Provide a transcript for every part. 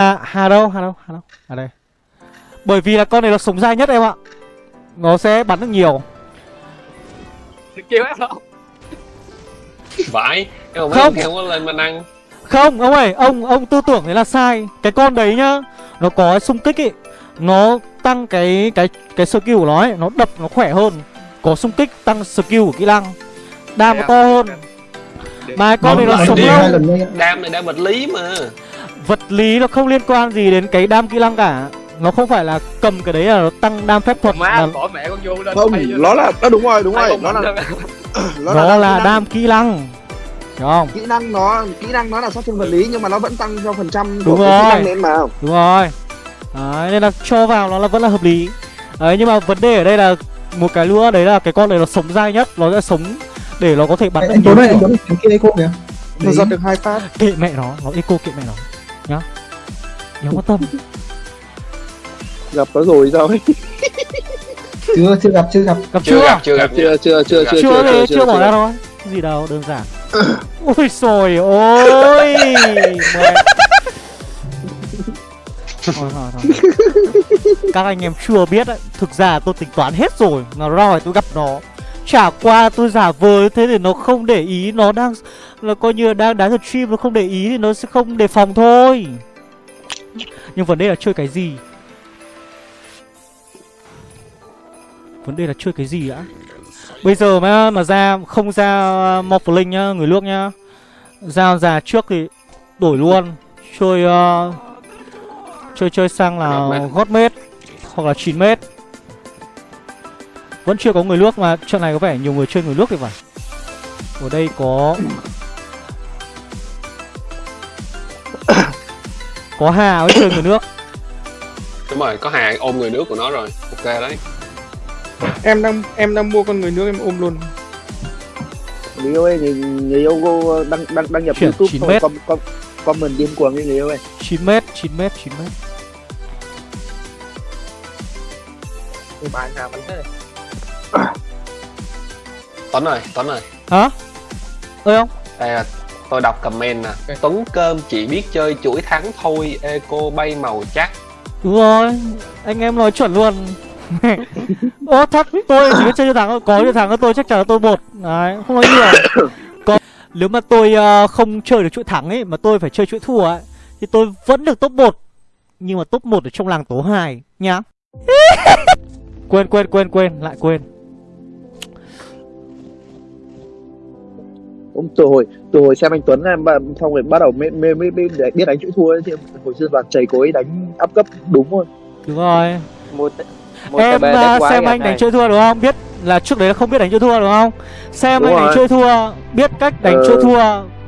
À, Hà đâu, Hà đâu, Hà đâu, à đây. Bởi vì là con này nó sống dai nhất em ạ. Nó sẽ bắn được nhiều. Kêu em không? Vãi Em không. Không. có lên mà năng. Không, ông ơi, ông ông tư tưởng thế là sai. Cái con đấy nhá Nó có xung kích ấy Nó tăng cái cái cái skill của nó ấy Nó đập nó khỏe hơn. Có xung kích tăng skill của kỹ năng. Đam nó to hơn. Mà con này nó sống lâu. Đam này đam vật lý mà Vật lý nó không liên quan gì đến cái đam kỹ năng cả. Nó không phải là cầm cái đấy là nó tăng đam phép thuật mà bỏ mẹ con vô lên không nó là đó đúng rồi đúng rồi nó là Nó, nó là kỹ đam kỹ năng. Hiểu không? kỹ năng nó kỹ năng nó là sát thương vật lý nhưng mà nó vẫn tăng cho phần trăm Đúng của kỹ rồi. năng đến mà. Đúng rồi. Đấy, nên là cho vào nó là vẫn là hợp lý. Đấy, nhưng mà vấn đề ở đây là một cái nữa đấy là cái con này nó sống dai nhất Nó sẽ sống để nó có thể bắn Anh, được anh nhiều anh kiểu. Tuấn thằng kia eco kìa. nó giật được hai phát. Kệ mẹ nó, nó eco kệ mẹ nó Đéo quan tâm. Gặp nó rồi sao ấy? Chưa, chưa gặp, chưa gặp. Gặp Chưa chưa? gặp. Chưa gặp chưa chưa chưa chưa Chưa thì chưa bỏ chưa. ra thôi Gì đâu, đơn giản. Ôi rồi ôi! Mẹ. Thôi thôi thôi. Các anh em chưa biết đấy Thực ra tôi tính toán hết rồi Nó rồi tôi gặp nó. Chả qua tôi giả vờ thế để nó không để ý Nó đang là coi như là đang đá thật stream Nó không để ý thì nó sẽ không đề phòng thôi Nhưng vấn đề là chơi cái gì? Vấn đề là chơi cái gì đã Bây giờ mà mà ra không ra Morphling nhá, người nước nhá. Ra già trước thì đổi luôn. Chơi ờ, Chơi chơi sang là Godmate. Godmate Hoặc là 9m Vẫn chưa có người nước mà trận này có vẻ nhiều người chơi người nước thì phải. Ở đây có Có Hà với chơi người nước. Đúng rồi có hàng ôm người nước của nó rồi. Ok đấy. Em đang em đang mua con người nước em ôm luôn. Người yêu ơi người, người yêu cô đăng đăng đăng nhập Chuyển youtube 9 thôi mét. com, com, comment điên cuồng đi người yêu ơi 9m, 9m, 9m Ôi, bạn nào mình thế. Tuấn ơi Tuấn ơi. Hả? Ơi không? Đây là tôi đọc comment nè. Tuấn cơm chỉ biết chơi chuỗi thắng thôi Eco bay màu chắc. Đúng rồi, anh em nói chuẩn luôn. Ô thật, tôi chỉ biết chơi cho thắng thôi Có cho thắng tôi chắc chắn là tôi một Đấy, không nói nhiều. Có, Nếu mà tôi ờ, không chơi được chuỗi thắng ấy Mà tôi phải chơi chuỗi thua ấy Thì tôi vẫn được top 1 Nhưng mà top 1 ở trong làng tố 2 Nhá. Quên quên quên quên, lại quên Ông từ hồi từ hồi xem anh Tuấn em xong rồi bắt đầu mới mới mới, mới để biết đánh chữ thua ấy, thì hồi xưa toàn chảy ấy đánh áp cấp đúng rồi Đúng rồi. Mua t- mua Em TB ờ, đẹp xem kìa, anh đánh chơi thua đúng không? Biết là trước đấy là không biết đánh chơi thua đúng không? Xem Đúng anh đánh rồi. chơi thua Biết cách đánh Ờ. chơi thua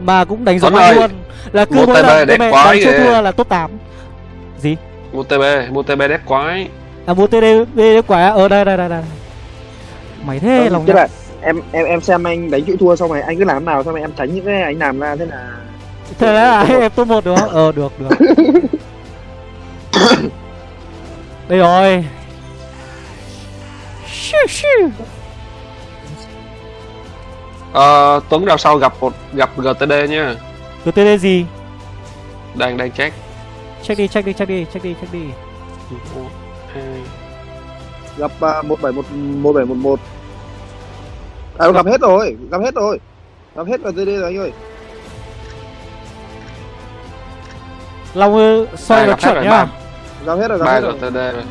Mà cũng đánh giống Tuấn anh ơi, luôn. Là cứ một mỗi TB lần đẹp quá đánh chơi thua là top 8 Gì? Mua TB Mua TB đét quái À mua TD TD quả ở đây đây đây đây. Mày thế lòng tức nhá là em em em xem anh đánh chữ thua xong rồi anh cứ làm nào xong rồi em tránh những cái anh làm ra thế là thế là em top một đúng không? Ờ được được. Đây rồi. Ờ, Tuấn đào sau gặp một gặp GTD nhá. GTD gì? Đang đang check. Check đi, check đi, check đi, check đi, check đi. 1, 2 Gặp uh, 1711 1711 à gặp hết rồi gặp hết rồi. Gặp hết rồi TD rồi anh ơi. Long ơi, soi nó gặp hết chuẩn rồi, nhá. Gặp hết rồi gặp hết rồi GTD rồi.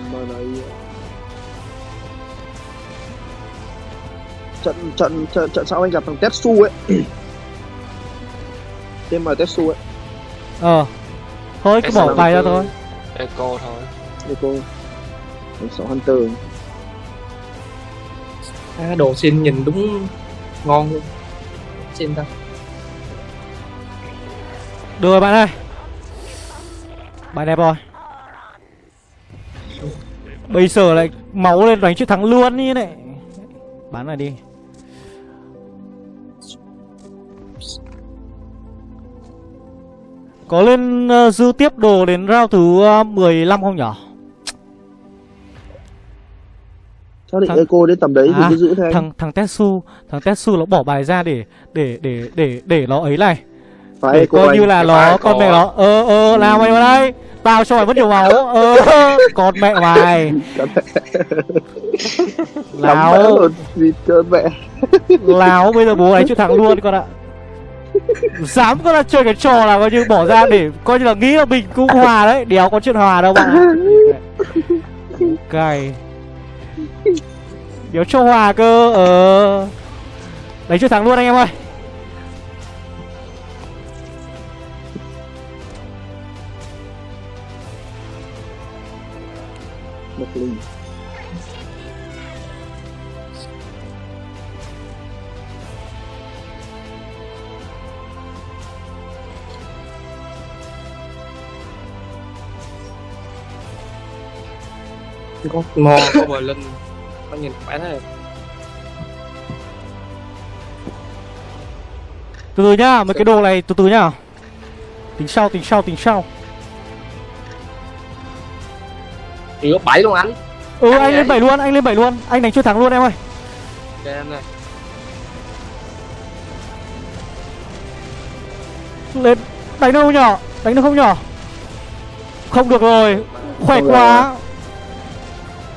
Trận trận trận trận sau anh gặp thằng Tetsu ấy. Tên mà Tetsu ấy. Ờ. Thôi cứ bỏ bài ra thôi. Eco thôi. Thằng sáu Hunter à, đồ xin nhìn đúng ngon luôn. Xin ta. Được rồi bạn ơi. Bài đẹp rồi. Bây giờ lại máu lên đánh chiến thắng luôn như này. Bán này đi. Có lên uh, dư tiếp đồ đến round thứ ờ, uh, 15 không nhỉ xác định Thằng- Eco đến tầm đấy thì À, cứ giữ thế Thằng thằng Tetsu, thằng Tetsu nó bỏ bài ra để để để để để nó ấy này, phải để coi anh. như là nó con á. nó ơ ơ nào mày vào đây. tao cho mày mất nhiều máu ờ con mẹ mày. Mẹ. Láo. mẹ. láo bây giờ bố ấy chịu thắng luôn con ạ. Dám con là chơi cái trò là coi như bỏ ra để coi như là nghĩ là mình cũng hòa đấy. Đéo có chuyện hòa đâu bạn ạ. Cay đéo cho hòa cơ ờ đấy chưa thắng luôn anh em ơi Một linh. có mò có bờ linh có nhìn phải thế từ từ nhá mấy cái đồ này từ từ nhá. Tính sau tính sau tính sau. Thì có bảy luôn anh. Ừ anh lên bảy luôn anh lên bảy luôn. Anh đánh chưa thắng luôn em ơi. Anh lên đánh không nhỏ đánh được không nhỏ không được rồi khỏe quá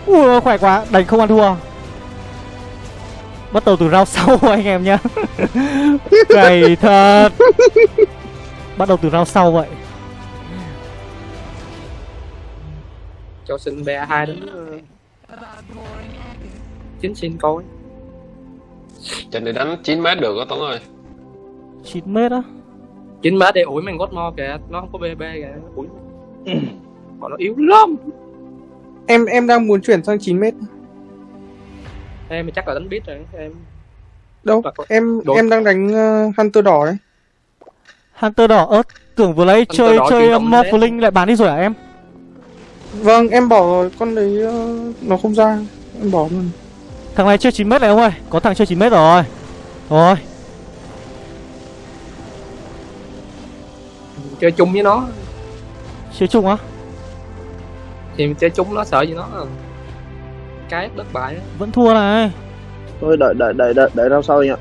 ui khỏe quá. Đánh không ăn thua. Bắt đầu từ round sau anh em nhá. Cày thật. Bắt đầu từ round sau vậy. Cho xin ba hai đến ờ, chín xin coi Trận này đánh 9 mét được á Tuấn ơi. 9 mét á? Chín má để ủi mình gót mo kìa. Nó không có bb kìa. Ủi. Bọn nó yếu lắm em em đang muốn chuyển sang 9 mét. Em chắc là đánh biết rồi em đâu có- em Đối- em đang đánh ờ, hunter đỏ đấy. Hunter đỏ ớt tưởng vừa lấy Hunter chơi chơi động morphling lại bán đi rồi à em? Vâng em bỏ rồi con đấy ờ, nó không ra. Em bỏ luôn. Thằng này chơi 9 mét này ông ơi có thằng chơi 9 mét rồi. Rồi. Chơi chung với nó. Chơi chung á thì mình chơi chung nó sợ gì nó. Cái đất bại vẫn thua này. Thôi đợi đợi đợi đợi đợi rau sau anh ạ.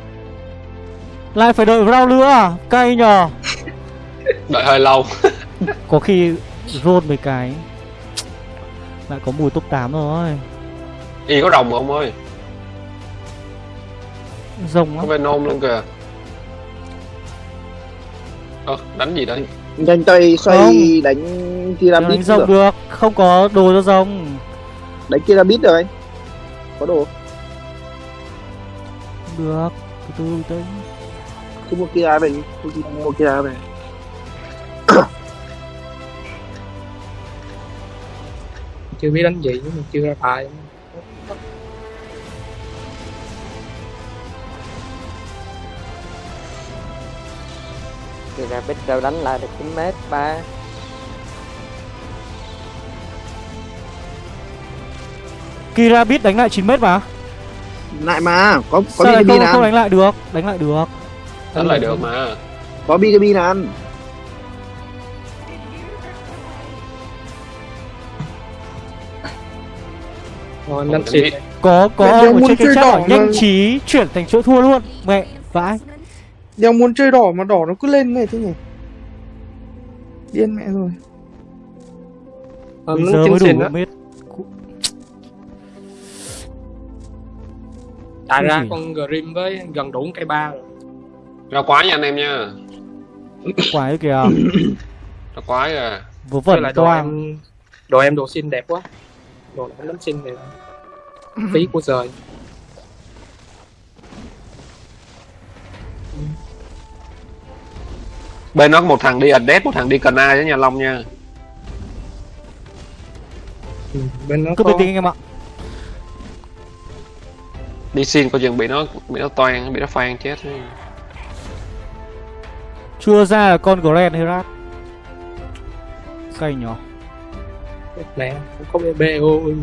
lại phải đợi round nữa à? Cay nhờ. Đợi hơi lâu. Có khi roll mấy cái lại có mùi top 8 rồi. Y có rồng không ơi. Rồng Có Venom luôn kìa. Ơ đánh gì đây? Nhanh tay xoay Không. đánh Đừng pyramid đánh rồng được không có đồ cho rồng Đánh pyramid được anh. Có đồ. được từ từ tới Cứ mua kia về đi. Cứ mua kia về. chưa biết đánh gì nhưng mà chưa ra bài Thì ra biết đâu đánh lại được 9 mét 3 Kira biết đánh lại 9 mét mà. Lại mà, có có sao lại BKB không, không đánh lại được? Đánh lại được. Đánh lại được mà. Có BKB là ăn. đánh xin biết. có có Mẹ, ông đéo ở muốn trên cái chơi chat nhanh mà. trí chuyển thành chỗ thua luôn. Mẹ vãi. Đeo muốn chơi đỏ mà đỏ nó cứ lên này thế nhỉ? Điên mẹ rồi. Bây giờ mới đủ á Cái ra. con grim với gần đủ cây ba rồi Ra quái nha anh em nha. Ấy kìa. Ra quái à. Vừa vẩn lại đồ em đồ em đồ xin đẹp quá. Đồ này không đánh xin này phí của trời. Bên nó có một thằng đi Ades, một thằng đi Cần Ai với nhà Long nha. Ừ. bên nó cứ có bình tĩnh anh em ạ Đi xin coi chừng bị nó bị nó toan, bị nó phan chết. Chưa ra là con Grand Herat. Cay nhỏ nè không có bb ôi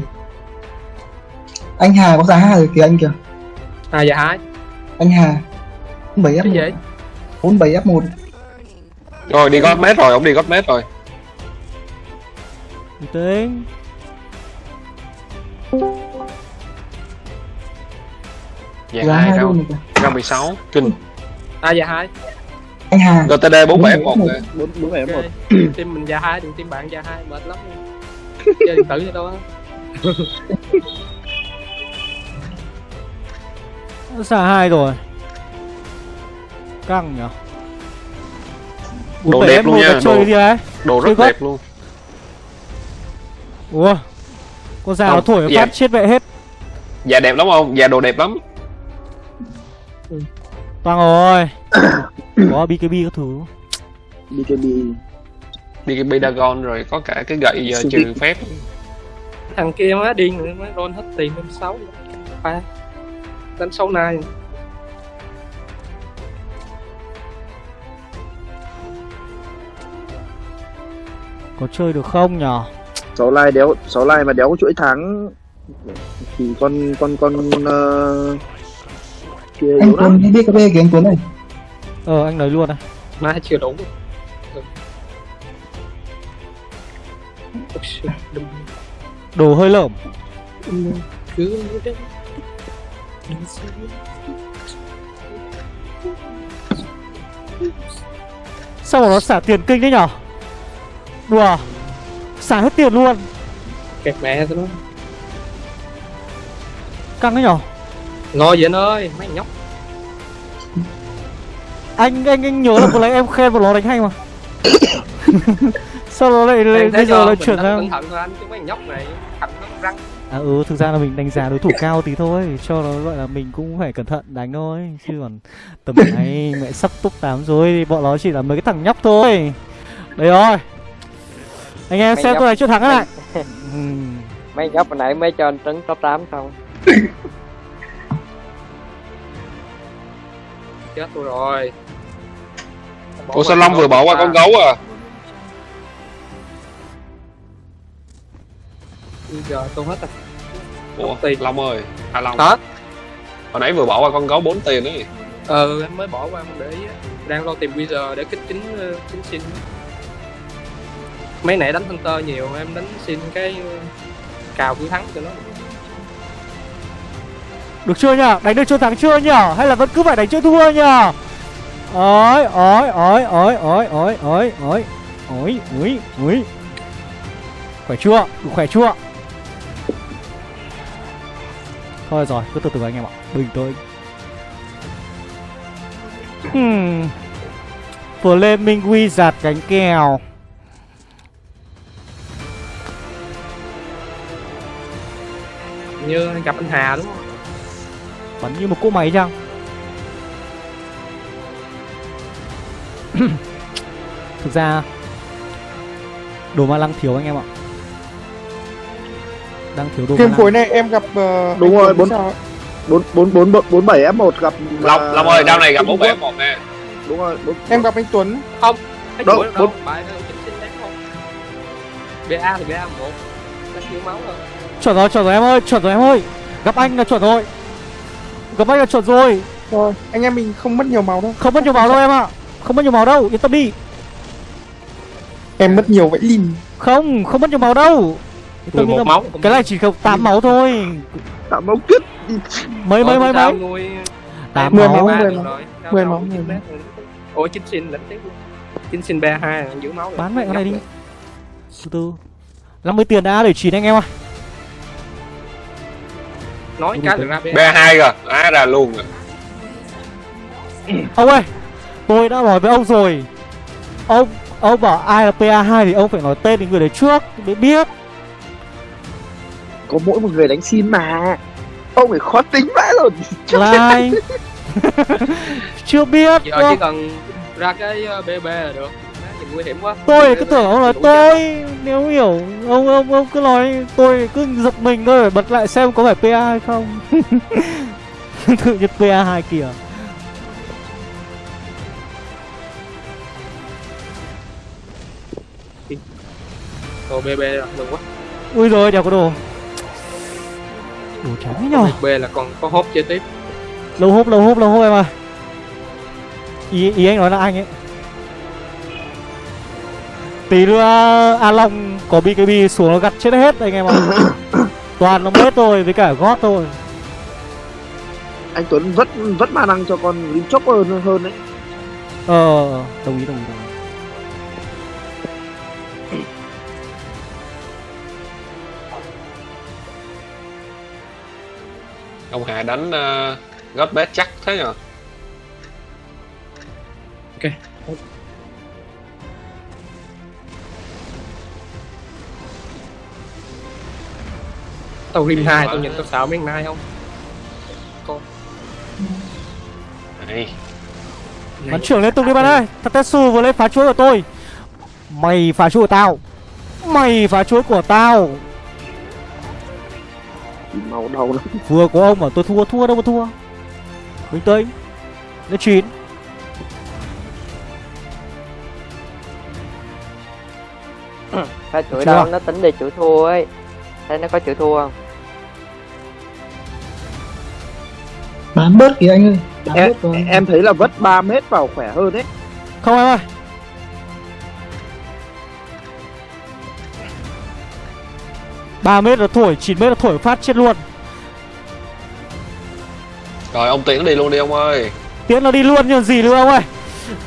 anh Hà có giá Hà rồi kìa anh kìa. À dạ hai anh Hà 7 cái F1 gì 47 F1 Rồi đi gót mét rồi, ông đi gót mét rồi. Bình Dạng rau, luôn rồi kìa. Rau 16 Kinh. À dạ hai. Anh Hà. GTD 47F1 Đúng kìa bốn bốn bảy một. Ok. team mình ra hai đừng team bạn ra hai. Mệt lắm. Chơi điện tử vậy đâu á Xa hai rồi. Căng nhở. Đồ đẹp luôn nha, Chơi đồ- Đồ rất đẹp luôn. Ủa? Con già nó thổi dạ. phát chết vậy hết. Dạ đẹp lắm không? Dạ đồ đẹp lắm Toang rồi Có BKB các thứ. BKB BKB Dagon rồi có cả cái gậy giờ trừ phép. Thằng kia má điên nữa má roll hết tiền lên sáu. Pha đánh sáu nai Có chơi được không nhở? Sáu lai đéo sáu lai mà đéo có chuỗi thắng. Thì con con con uh, kia anh Tuấn đi BKB kìa anh Tuấn này. Ờ anh lấy luôn này má chưa đủ Ừ. Đồ hơi lởm. Đừng cứ. Sao mà nó xả tiền kinh đấy nhở? Đùa Xả hết tiền luôn. Kẹt mẹ tao nó. Căng đấy nhở ngồi vậy anh ơi mấy nhóc. Anh anh anh nhớ là vừa nãy em khen vào nó đánh hay mà. Sao nó lại, lại bây giờ lại chuyển sang cẩn thận thôi anh chứ mấy nhóc này thằng nó răng. À ừ thực ra là mình đánh giá đối thủ cao tí thôi cho nó gọi là mình cũng phải cẩn thận đánh thôi. Chứ còn tầm này mẹ sắp top 8 rồi thì bọn nó chỉ là mấy cái thằng nhóc thôi. Đấy rồi. Anh em Mấy xem nhóc. tôi này chưa thắng cái này mấy nhóc hồi nãy mới cho anh trứng top 8 không chết tôi rồi. Ủa sao Long vừa bỏ qua con gấu à? Bây giờ tôi hết rồi. Ủa Tiền. Long ơi. À Long. Hả? Hồi nãy vừa bỏ qua con gấu 4 tiền ấy. Ờ em mới bỏ qua không để ý á. đang lo tìm wizard để kích chính ờ, chính xin mấy nãy đánh hunter nhiều em đánh xin cái ờ, cào cuối thắng cho nó được chưa nhở đánh được chưa thắng chưa nhở hay là vẫn cứ phải đánh chưa thua nhở Ôi, ôi, ôi, ôi, ôi, ôi, ôi, ôi, ôi, ôi, ôi. khỏe chưa? Đủ khỏe chưa? Thôi rồi cứ từ từ anh em ạ. Bình tĩnh. Hmm. Flaming Wizard cánh kèo. Như gặp anh Hà đúng không? Bắn như một cỗ máy chăng? Thực ra đồ ma lăng thiếu anh em ạ. Đang thiếu đồ ma lăng. phối này em gặp ờ, Đúng anh rồi, Tuấn bốn- bốn bốn bốn bốn bảy f 1 gặp Long, à, Long ơi đao này gặp Trung 4 Quốc. 1 nè. Đúng rồi bốn, Em gặp anh Tuấn. Cái Đâu, chuỗi đâu? bốn- bài đâu đáng không. BA thì BA một. Thiếu máu thôi chuẩn rồi chuẩn rồi em ơi chuẩn rồi em ơi. Gặp anh là chuẩn rồi gặp anh là chuẩn rồi. Rồi anh em mình không mất nhiều máu đâu. Không mất nhiều máu đâu em ạ. Không mất nhiều máu đâu yên tâm đi. Em mất nhiều vậy lìn. Không không mất nhiều máu đâu. 11 tâm. máu cái này chỉ không 8 máu thôi. Tạo máu kết mấy mấy mấy mấy? Tám máu. mười máu. Mười máu, chín ủa chính xin đánh tiếp. Luôn chính xin BA hai giữ máu bán mẹ con này đi. từ từ. 50 tiền đã để chín anh em ơi nói cái được ra BA B2 rồi Á ra luôn rồi. Ông ơi Tôi đã nói với ông rồi. Ông Ông bảo ai là PA2 thì ông phải nói tên đến người đấy trước Để biết. Có mỗi một người đánh xin mà. Ông phải khó tính vãi rồi là ai Chưa biết giờ chỉ cần ra cái ờ, BB là được nguy hiểm quá. Tôi cứ tưởng ông nói tôi. Nếu hiểu Ông ông ông cứ nói Tôi cứ giật mình thôi bật lại xem có phải PA hay không. Tự nhiên PA2 kìa. Đồ BB là được quá. Ui rồi đèo có đồ. Đồ trắng nhở? BB là còn có hốt chơi tiếp. Lâu hốp lâu hốp lâu hốp em ơi. Ý, ý anh nói là anh ấy Tí nữa A Long có BKB xuống nó gặt chết hết anh em ạ. Toàn nó hết thôi với cả gót thôi. Anh Tuấn vất vất ma năng cho con Lim Chopper hơn hơn đấy. Ờ đồng ý đồng ý đồng ý. Ông hà đánh uh, gót bét chắc thế nhờ tao rim hai tao nhìn tao xạo mấy mai không? Này. Bắn trưởng liên tục đi bạn ơi. Tatetsu vừa lấy phá chuỗi của tôi. Mày phá chuỗi của tao. Mày phá chuỗi của tao. Màu đầu lắm. Vừa có ông mà tôi thua thua đâu mà thua. Bình tĩnh. Lên chín. Pha chuỗi đâu nó tính đi chuỗi thua ấy Thấy nó có chuỗi thua không? bán bớt kìa anh ơi. Bán em, bớt rồi. em thấy là vất 3 mét vào khỏe hơn đấy. Không em ơi. Ba mét là thổi 9 mét là thổi phát chết luôn. Rồi ông tiến đi luôn đi ông ơi. Tiến nó đi luôn như gì nữa ông ơi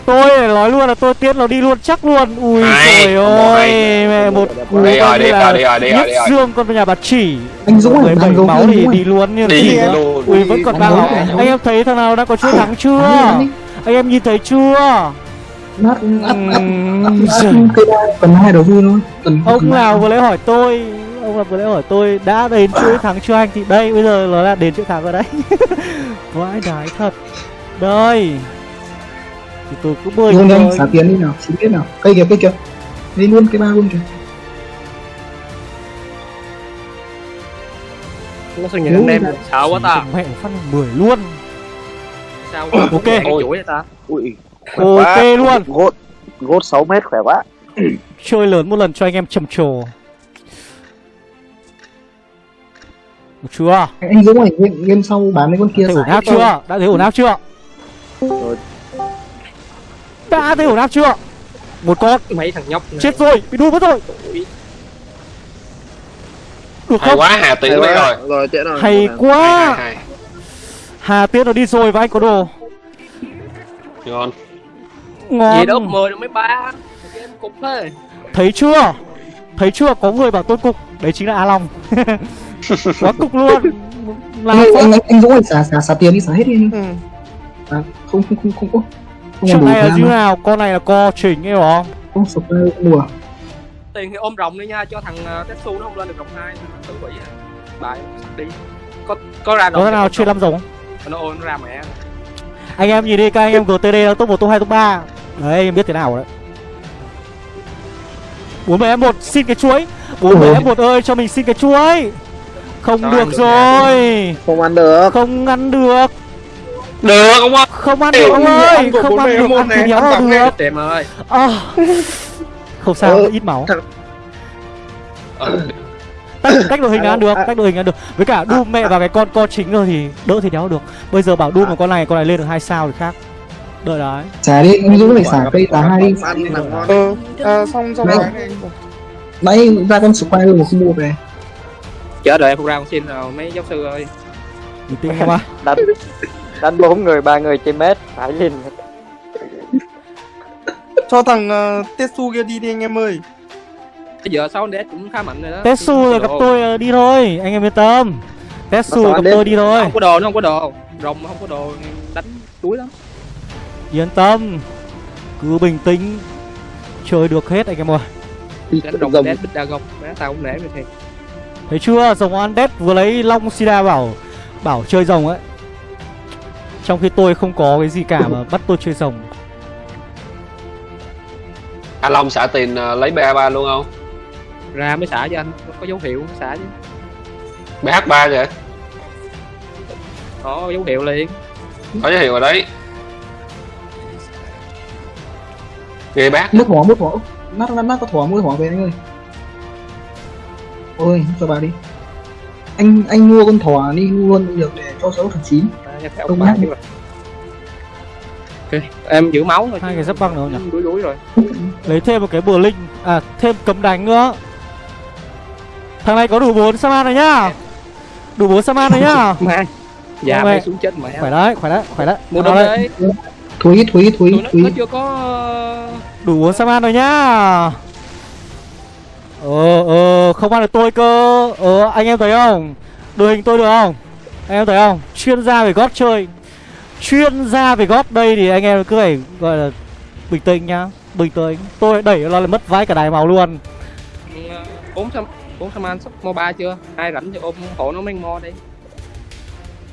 tôi nói luôn là tôi tiến nó đi luôn chắc luôn. Ui trời ơi mẹ một cú đi rồi coi như đi là rồi đi rồi đi rồi nhất đi rồi dương con nhà bà chỉ. Anh Dũng ơi bảy máu thì đi luôn như đi luôn. ui vẫn còn Anh ba máu anh em thấy thằng nào đã có chuỗi thắng chưa? Anh em nhìn thấy chưa? Nát cây đa cần hai đầu cần ông nào vừa lấy hỏi tôi ông nào vừa lấy hỏi tôi đã đến chuỗi thắng chưa anh thì đây bây giờ nó là đến chuỗi thắng rồi đấy. Vãi đái thật. Đây thì tôi cứ bơi luôn anh xả tiền đi nào xin biết nào. Cây kìa cây kìa. Đi luôn cái ba luôn kìa. Nó sao nhìn anh em sợ quá ta. mẹ phát 10 luôn. Sao quá Ok. vậy ta? Ui ok luôn. Gốt gốt 6 mét khỏe quá. Chơi lớn một lần cho anh em trầm trồ. Được chưa? Anh, Dũng ơi game, game sau bán mấy con kia ổn áp chưa? Đã thấy ổn áp chưa. Đã thấy ổn áp chưa? Một con. Mấy thằng nhóc này. chết rồi bị đuôi mất rồi. Được hay không? quá hà tiến đi rồi rồi. Tiện rồi. hay quá hà tiến nó đi rồi và anh có đồ. Ngon ngon. Gì đó 10 được mấy ba. Cục thế. Thấy chưa? Thấy chưa? Có người bảo tôi cục. Đấy chính là a long. Quá cục luôn. Làm anh, anh, anh, anh Dũng ơi xả xả xả tiền đi xả hết đi. Anh Ừ. à, không không không không chuyện này là như nào? Con này là co chỉnh ấy hiểu không? Không sụp không đùa tiền thì ôm rồng đi nha cho thằng uh, Tetsu nó không lên được rồng hai. Tự quỷ à. bài đi. Có có ra có nào chơi năm rồng không? nó ôm nó ra mẹ. Anh em nhìn đi các anh em GTD là top 1, top 2, top 3 Đấy em biết thế nào đấy. 47 F1 xin cái chuối. 47 F1 ơi cho mình xin cái chuối. Không Sao được rồi. không ăn được. Không ăn được được ông ơi. Không ăn được ông ơi. Không ăn 47 được F1 ăn thì ăn là được. tiệm ơi à. Không sao Ừ. ít máu. Ờ, Tách, tách đội hình là ăn được Tách đội hình là ăn được. Với cả Doom mẹ vào cái con co chính rồi thì đỡ thì đéo được. Bây giờ bảo Doom mà con này con này lên được hai sao thì khác. Đợi đấy xả đi anh Dũng phải xả cây tá hai đi. Ờ à, xong xong bảo, nãy ra con Squire mà không mua về. Chờ đợi em phục ra con xin rồi mấy giáo sư ơi. Tĩnh em ạ Đánh bốn người, ba người trên mét Phải lên cho thằng uh, Tetsu kia đi đi anh em ơi. Bây giờ sau đét cũng khá mạnh rồi đó. Tetsu rồi gặp tôi ờ, đi thôi Anh em yên tâm. Tetsu gặp tôi đi thôi. Không có đồ nó không có đồ. Rồng không có đồ đánh túi lắm. Yên tâm Cứ bình tĩnh Chơi được hết anh em ơi. Đánh rồng đét bích đa gông má tao không để mày thiệt. Thấy chưa? Rồng Undead vừa lấy Long Sida bảo Bảo chơi rồng ấy Trong khi tôi không có cái gì cả mà bắt tôi chơi rồng. A long xả tiền ờ, lấy ba ba luôn không? Ra mới xả cho anh có dấu hiệu xả chứ. Bh 3 vậy? Có dấu hiệu liền. Có dấu hiệu rồi đấy. Ghê bác. Mất thỏ mất thỏ nát nát nát có thỏ mua thỏ về anh ơi. Ôi cho bà đi. Anh anh mua con thỏ đi luôn cũng được để cho sáu thằng chín à, theo Không ba chứ mà. Ok. Em giữ máu thôi Hai cái giáp băng nữa nhỉ? đuối đuối rồi. Lấy thêm một cái bừa linh À thêm cấm đánh nữa. Thằng này có đủ 4 Saman rồi nhá. Đủ 4 Saman rồi nhá. Mai dạ mày xuống chết mẹ Khỏe đấy khỏe đấy khỏe đấy. Đông đây. đấy. Thúi thúi thúi tụi nó, chưa có Đủ bốn Saman rồi nhá. Ờ ờ không ăn được tôi cơ. Ờ anh em thấy không? Đội hình tôi được không em thấy không? Chuyên gia về gót chơi. Chuyên gia về gót đây thì anh em cứ phải gọi là Bình tĩnh nhá. Bình tĩnh. Tôi đẩy nó là mất vãi cả đài màu luôn. Bốn trăm bốn trăm an sắp mo ba chưa? Ai rảnh thì ôm hộ nó mấy mo đi.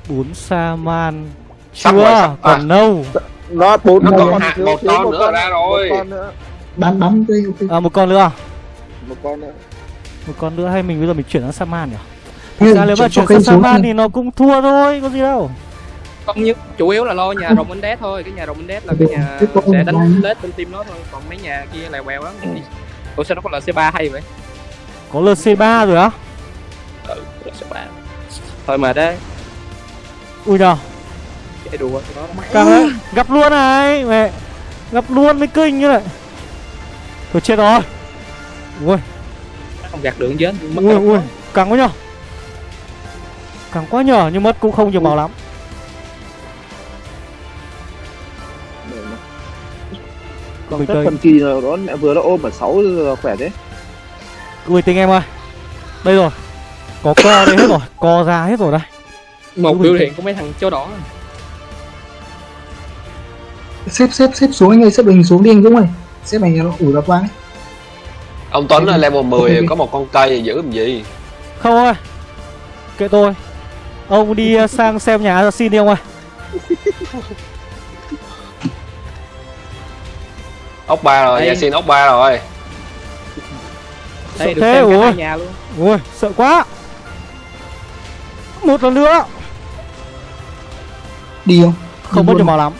Bốn Saman Sắp Chưa? rồi, sắp. còn À. đâu nó bốn Nó một còn con hạ- thiếu- một con nữa ra rồi. một con nữa. Bắn bắn ok À một con nữa. Một con nữa. Một con nữa hay mình bây giờ mình chuyển sang Saman nhỉ? Thế Thực ra nếu mà chuyển sang Saman thì nó cũng thua thôi Có gì đâu. Không nhất chủ yếu là lo nhà rồng Indes thôi cái nhà rồng Indes là cái nhà một đánh lết bên team nó thôi còn mấy nhà kia lèo quèo lắm. Ủa sao nó có lc 3 hay vậy? Có LC3 rồi á? Ừ lc 3 thôi mà đấy. Ui nhờ chạy đùa Càng đấy. Gặp luôn này mẹ. Gặp luôn mới kinh như này. Thôi chết rồi. Ui. Không gạt đường chết mất ui ui. Càng quá nhờ Càng quá nhờ nhưng mất cũng không nhiều màu lắm. Để mà. Còn bình tất phần kỳ nó mẹ vừa nó ôm ở sáu giờ khỏe thế. Bình tĩnh em ơi. Đây rồi. Có co đây hết rồi. Co ra hết rồi đây. Một bình biểu hiện của mấy thằng châu đỏ. Xếp xếp xếp xuống anh ơi xếp hình xuống đi anh Dũng ơi. Xếp này nó ủi gặp ấy. Ông Tuấn là level 10 Ok. có một con cây giữ làm gì? Không ơi. Kệ tôi Ông đi uh, sang xem nhà Assassin đi ông ơi. Ốc ba rồi nhà xin ốc ba rồi. Đây Sợ được thế, xem cả ủa? hai nhà luôn. Ui sợ quá. Một lần nữa. Đi không? Không luôn. nhiều màu lắm.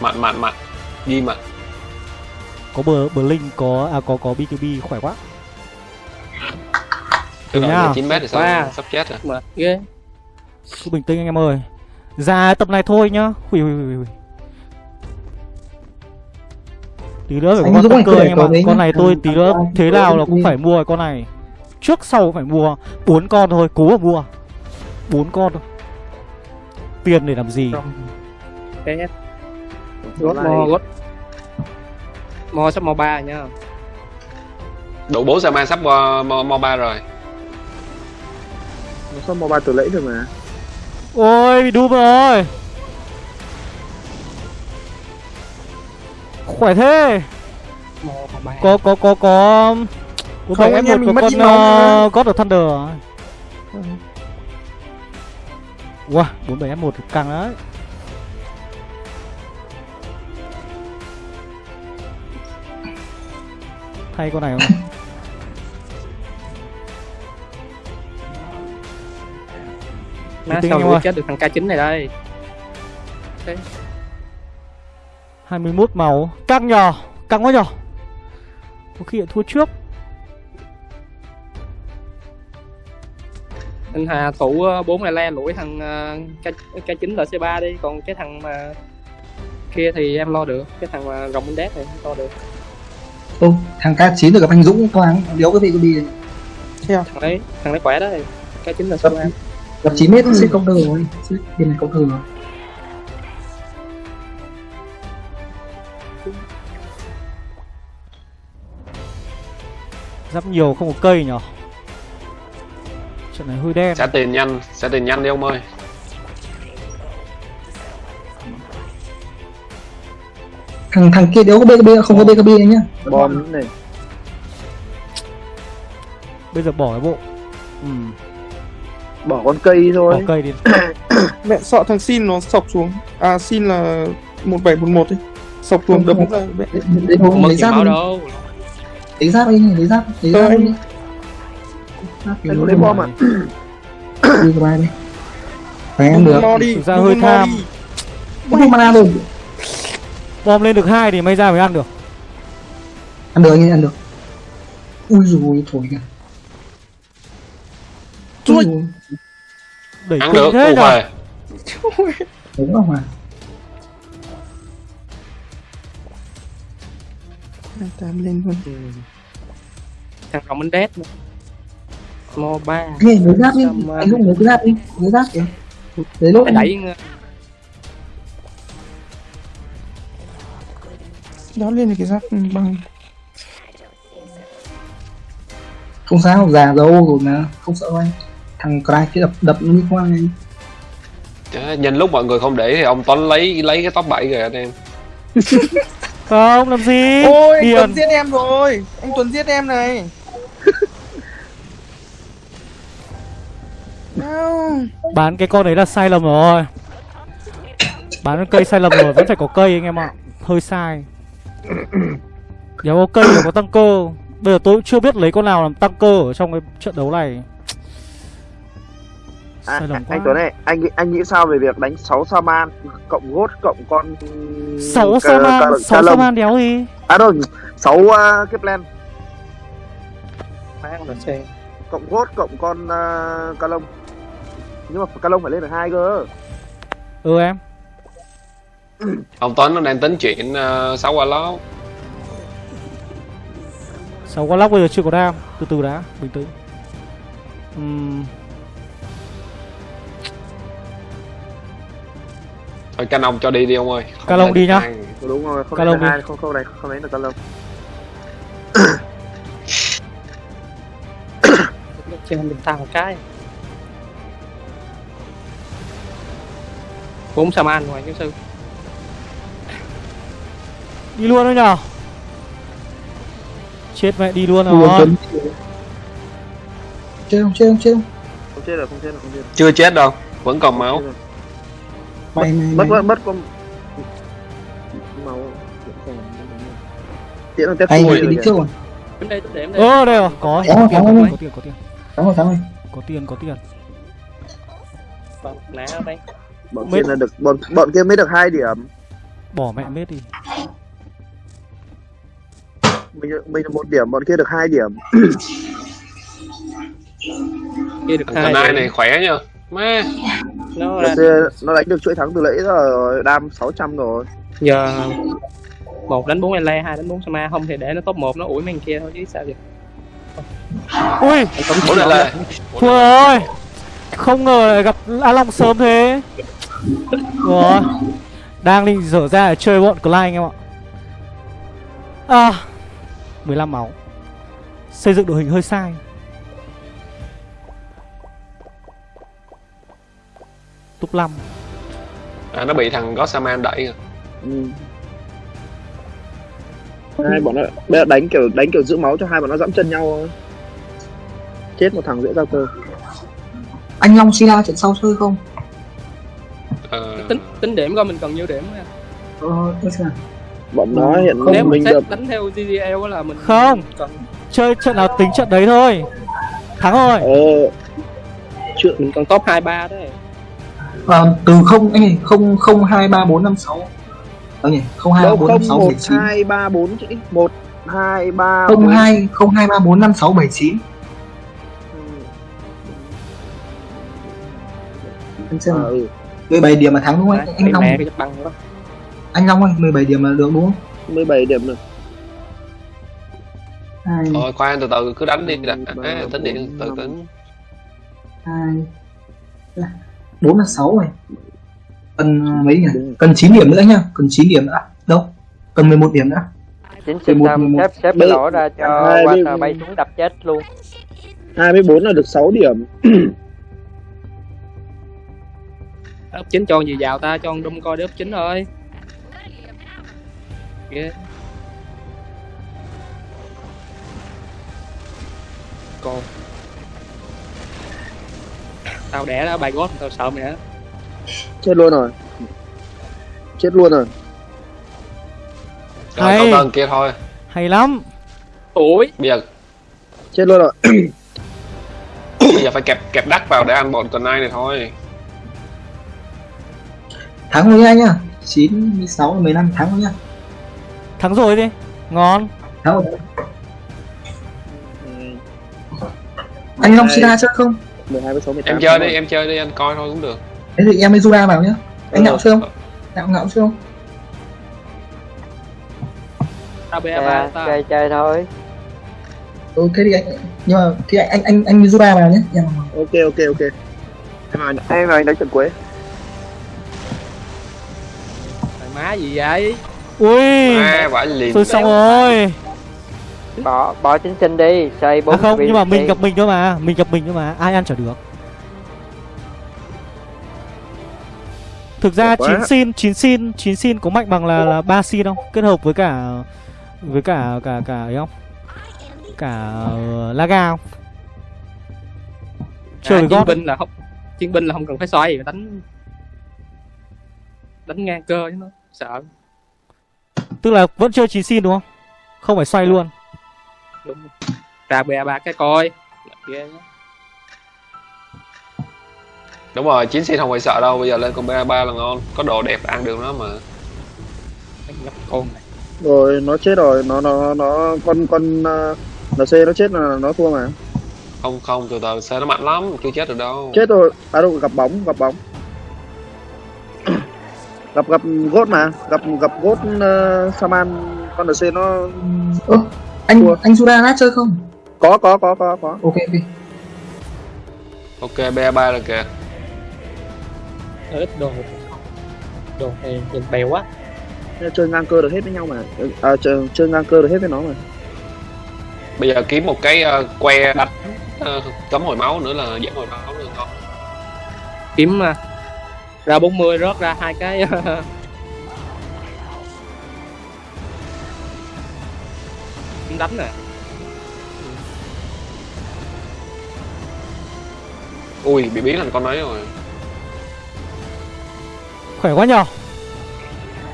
Mặn mặn mặn. Ghi mặn. Có bờ bờ linh có à có có BKB khỏe quá. Từ Được đó nha. 9 mét thì sao Wow. sắp chết rồi? Mà ghê Cứ bình tĩnh anh em ơi. Ra tập này thôi nhá. Ui ui ui ui. Tí nữa phải có con cơ anh em ạ. Con nhá. này tôi tí nữa thế nào là cũng phải mua con này. Trước sau phải mua bốn con thôi cố mà mua. Bốn con thôi. Tiền để làm gì? Gót mo gót mo sắp mo ba nha đủ 4 Saman sắp mo, mo, mo 3 rồi. Nó sao mobile từ lẫy được mà Ôi bị đúp rồi. Khỏe thế. Có có có có. Có bảy anh F1 em mình có mất con uh, God of Thunder Wow 47 F1 căng đấy. Thay con này không? má sao em ơi. chết được thằng K9 này đây? 21 màu. Căng nhờ Căng quá nhờ. Có khi lại thua trước. Anh Hà thủ ờ, bốn này le lũi thằng ờ, K K9 là C3 đi còn cái thằng mà kia thì em lo được cái thằng mà rồng Index này em lo được. Ô thằng K9 được gặp anh Dũng toán điếu cái vị có đi. Thằng đấy thằng đấy khỏe đấy K9 là C3 gặp 9 mét xếp công tơ rồi. Xếp bên này công tơ rồi. Giáp nhiều không có cây nhở? Trận này hơi đen. Sẽ tiền nhanh sẽ tiền nhanh đi ông ơi. Thằng thằng kia điếu có BKB không có BKB nhá. Bom này. Bây giờ bỏ cái bộ. Ừ bỏ con cây Bỏ thôi cây đi. Mẹ sợ thằng xin nó sọc xuống. À xin là 1711 ấy. Sọc xuống đấm ra mẹ. Lấy bố không mất lấy giáp đâu. Lấy giáp đi lấy giáp lấy Ờ, giáp anh- đi nó lấy bom à đi qua đi. Phải ăn được. mo đi Thực ra hơi tham. có mana rồi? Bom lên được hai thì may ra mới ăn được. Ăn được anh ăn được. Ui rồi thổi kìa. Ui. Đẩy ăn được thế về đúng không à tám lên luôn. Ừ. thằng rồng Index nữa. mo ba. Nghe lấy giáp đi. Mà- anh lấy cái giáp đi. Lấy giáp kìa. Phải đi. đẩy đá lên thì cái giáp bằng. Không sao già dâu rồi mà. Không sợ đâu anh thằng cry kia đập đập nó như khoan anh. Nhìn lúc mọi người không để thì ông Tuấn lấy lấy cái top 7 rồi anh em. Không làm gì? Ôi anh Điền Tuấn giết em rồi. Anh Tuấn giết em này. Nào. Bán cái con đấy là sai lầm rồi. Bán cái cây sai lầm rồi Vẫn phải có cây anh em ạ. Hơi sai. Nếu có cây thì có tăng cơ. Bây giờ tôi cũng chưa biết lấy con nào làm tăng cơ Ở trong cái trận đấu này À, Sai lầm anh quá? Tuấn này, anh anh nghĩ sao về việc đánh 6 Saman cộng gốt cộng con 6 Saman 6 Saman đéo gì? À đâu, 6 uh, là xe cộng gốt cộng con uh, ca lông. Nhưng mà ca lông phải lên được hai cơ. Ừ em. Ông Tuấn nó đang tính chuyện uh, sáu quả lót. 6 con lóc bây giờ chưa có đam Từ từ đã Bình tĩnh. Ừm, Thôi canh ông cho đi đi ông ơi. Không Ca lông lấy đi nhá. Đúng rồi, không Ca đánh lông được đi. hai, không không đánh không đánh được ca lông. trên mình tăng một cái. Bốn Saman ngoài giáo sư Đi luôn thôi nhở Chết mẹ đi luôn rồi chơi không chơi không chơi không Không chết được, không chết được, không chết. Chưa chết đâu Vẫn còn máu mày mày Mất mất mất con máu. Tiễn là tiếp anh đi đi trước rồi. Đến đây điểm đây Ơ đây rồi. Có Có, tiền, có, có, có. tiền, có tiền. Thắng rồi thắng rồi. Có tiền có tiền. Vâng, ná đây. Bọn kia là được bọn bọn kia mới được hai điểm. Bỏ mẹ mết đi. Mình mình là một điểm, bọn kia được hai điểm. kia được hai này khỏe nha Má nó kia nó đánh được chuỗi thắng từ lẫy rồi, đam 600 rồi. giờ một đánh bốn ele hai đánh bốn Sama. Không thì để nó top một nó ủi mấy thằng kia thôi chứ sao vậy? Ui! Bố lại là Thua rồi Không ngờ lại gặp A Long sớm thế. Rồi Đang định dở ra để chơi bọn Clyde anh em ạ. À 15 máu. Xây dựng đội hình hơi sai Túp 5 à, Nó bị thằng Gossaman đẩy rồi Ừ. Hai bọn nó bây giờ đánh kiểu đánh kiểu giữ máu cho hai bọn nó dẫm chân nhau thôi. Chết một thằng dễ giao cơ. anh Long Sila trận sau chơi không Ờ, tính tính điểm coi mình cần nhiêu điểm nha. ờ. Bọn nó hiện Không, nếu mình được đánh theo GGL là mình Không. cần Chơi trận nào tính trận đấy thôi Thắng rồi ờ chưa mình cần top hai ba đấy Ờ, từ không anh không không hai ba bốn năm sáu. Ờ nhỉ không hai bốn không năm sáu bảy chín. hai ba bốn chứ một hai ba không bốn. hai không hai ba bốn năm sáu bảy chín. Anh xem À, ừ. 17 điểm mà thắng đúng không anh? Đấy, anh Long. anh Long ơi 17 điểm mà được đúng không? 17 điểm rồi hai. Thôi khoan từ từ cứ đánh đi đã. À, Tính điện từ tính hai bốn là sáu rồi cần mấy nhỉ? Cần 9 điểm nữa nhá. Cần 9 điểm nữa. Đâu? Cần 11 điểm nữa. Chính mười trung một, tâm mười một. xếp xếp cái lỗ ra cho Water bay xuống đập chết luôn. 24 là được 6 điểm. Ấp chính cho gì vào ta cho ông đâm coi đớp chính thôi. Ghê. Còn tao đẻ đã bài gót tao sợ mày á. Chết luôn rồi. Chết luôn rồi. Rồi Hay. tân kia thôi. Hay lắm. Ủi. Bây giờ chết luôn rồi. Bây giờ phải kẹp kẹp đắt vào để ăn bọn tuần này này thôi. Thắng rồi nha nhá. 9 16 15 thắng rồi nhá. Thắng rồi đi. Ngon. Thắng rồi. Ừ, anh Long. Sila chơi không 12 với 6 18 Em chơi đi em chơi đi anh coi thôi cũng được. Thế thì em với Zura vào nhá. Anh Ừ. ngạo chơi không? Ngạo ngạo chơi không? Tao chơi, ba ta chơi chơi thôi. Ừ thế thì anh nhưng mà thì anh anh anh, anh với Zura vào nhé em vào. ok ok ok. Em vào em vào anh đánh trận quế Mày má gì vậy? Ui. À vãi liền tôi xong rồi bỏ bỏ chính sinh đi xoay bốn à không nhưng mà mình đi. gặp mình thôi mà mình gặp mình thôi mà ai ăn chả được. Thực ra chín xin chín xin chín xin có mạnh bằng là là ba xin không? Kết hợp với cả với cả cả cả ấy không? Cả uh, laga không? Chơi à, chiến gót binh là không chiến binh là không cần phải xoay đánh đánh ngang cơ chứ nó sợ. Tức là vẫn chơi chín xin đúng không? Không phải xoay luôn đúng ra bè ba cái coi. Ghê đúng rồi chín xin không phải sợ đâu bây giờ lên con ba ba là ngon. Có đồ đẹp ăn được nó mà. Đánh nhóc con này. Rồi nó chết rồi. Nó nó nó con con uh, nc nó chết là nó thua mà. Không không từ từ. Xe nó mạnh lắm chưa chết được đâu. Chết rồi. À đâu gặp bóng gặp bóng. Gặp gặp gốt mà. Gặp gặp gốt uh, saman. Con nc nó ơ anh Thua. anh Jura lát chơi không? Có có có có có. Ok ok. Ok ba ba rồi kìa. Ít đồ. Đồ này nhìn bèo quá. Chơi ngang cơ được hết với nhau mà. À, chơi, chơi ngang cơ được hết với nó mà. Bây giờ kiếm một cái ờ, que đánh ờ, cấm hồi máu nữa là giảm hồi máu nữa ngon kiếm mà ra 40 rớt ra hai cái kiếm đánh nè. Ui bị biến thành con ấy rồi. Khỏe quá nhờ.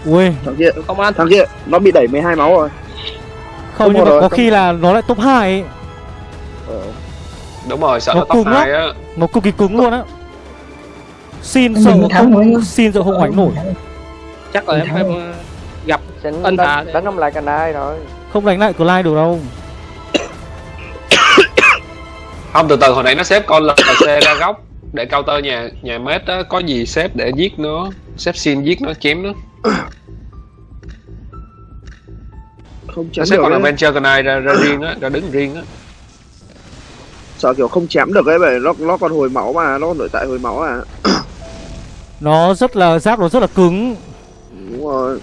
Ui. Thằng kia không ăn. thằng kia nó bị đẩy 12 máu rồi. Không Không nhưng mà rồi, có không- khi là nó lại top 2 ấy. ờ. đúng rồi sợ Nó nó top hai á. Nó cực kỳ cứng luôn á. Xin Anh sợ rồi anh không xin sợ không hoành nổi. Chắc là em ờ, gặp Ân Hà đánh, ông lại canai rồi không đánh lại Clyde được đâu. Không từ từ hồi nãy nó xếp con LC ra góc để counter nhà nhà mết á. Có gì xếp để giết nó xếp xin giết nó chém nó. Không nó chém xếp được con ấy. adventure con ai ra ra riêng á ra đứng riêng á. Sợ kiểu không chém được ấy vậy nó nó còn hồi máu mà nó còn nội tại hồi máu à nó rất là giáp nó rất là cứng. Đúng rồi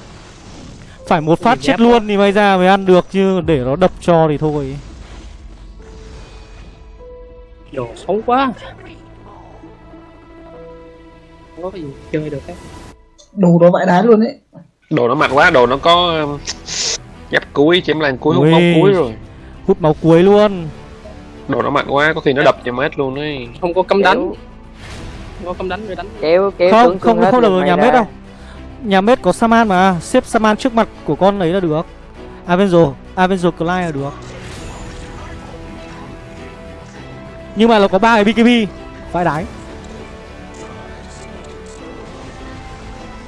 phải một phát chết luôn thì may ra mới ăn được chứ để nó đập cho thì thôi. Đồ xấu quá. Không có gì chơi được hết đồ đó vãi đá luôn đấy đồ nó mạnh quá đồ nó có um, giáp cuối chém lan cuối hút máu cuối rồi. Hút máu cuối luôn. Đồ nó mạnh quá có khi nó đập nhà mết luôn ấy. Không có cấm đánh. Không có cấm đánh rồi đánh. Kéo kéo không không hết không được nhà ra. đâu nhà mết có saman mà. Xếp saman trước mặt của con ấy là được. Avenzo Avenzo Clyde là được. Nhưng mà nó có ba cái BKB phải đáy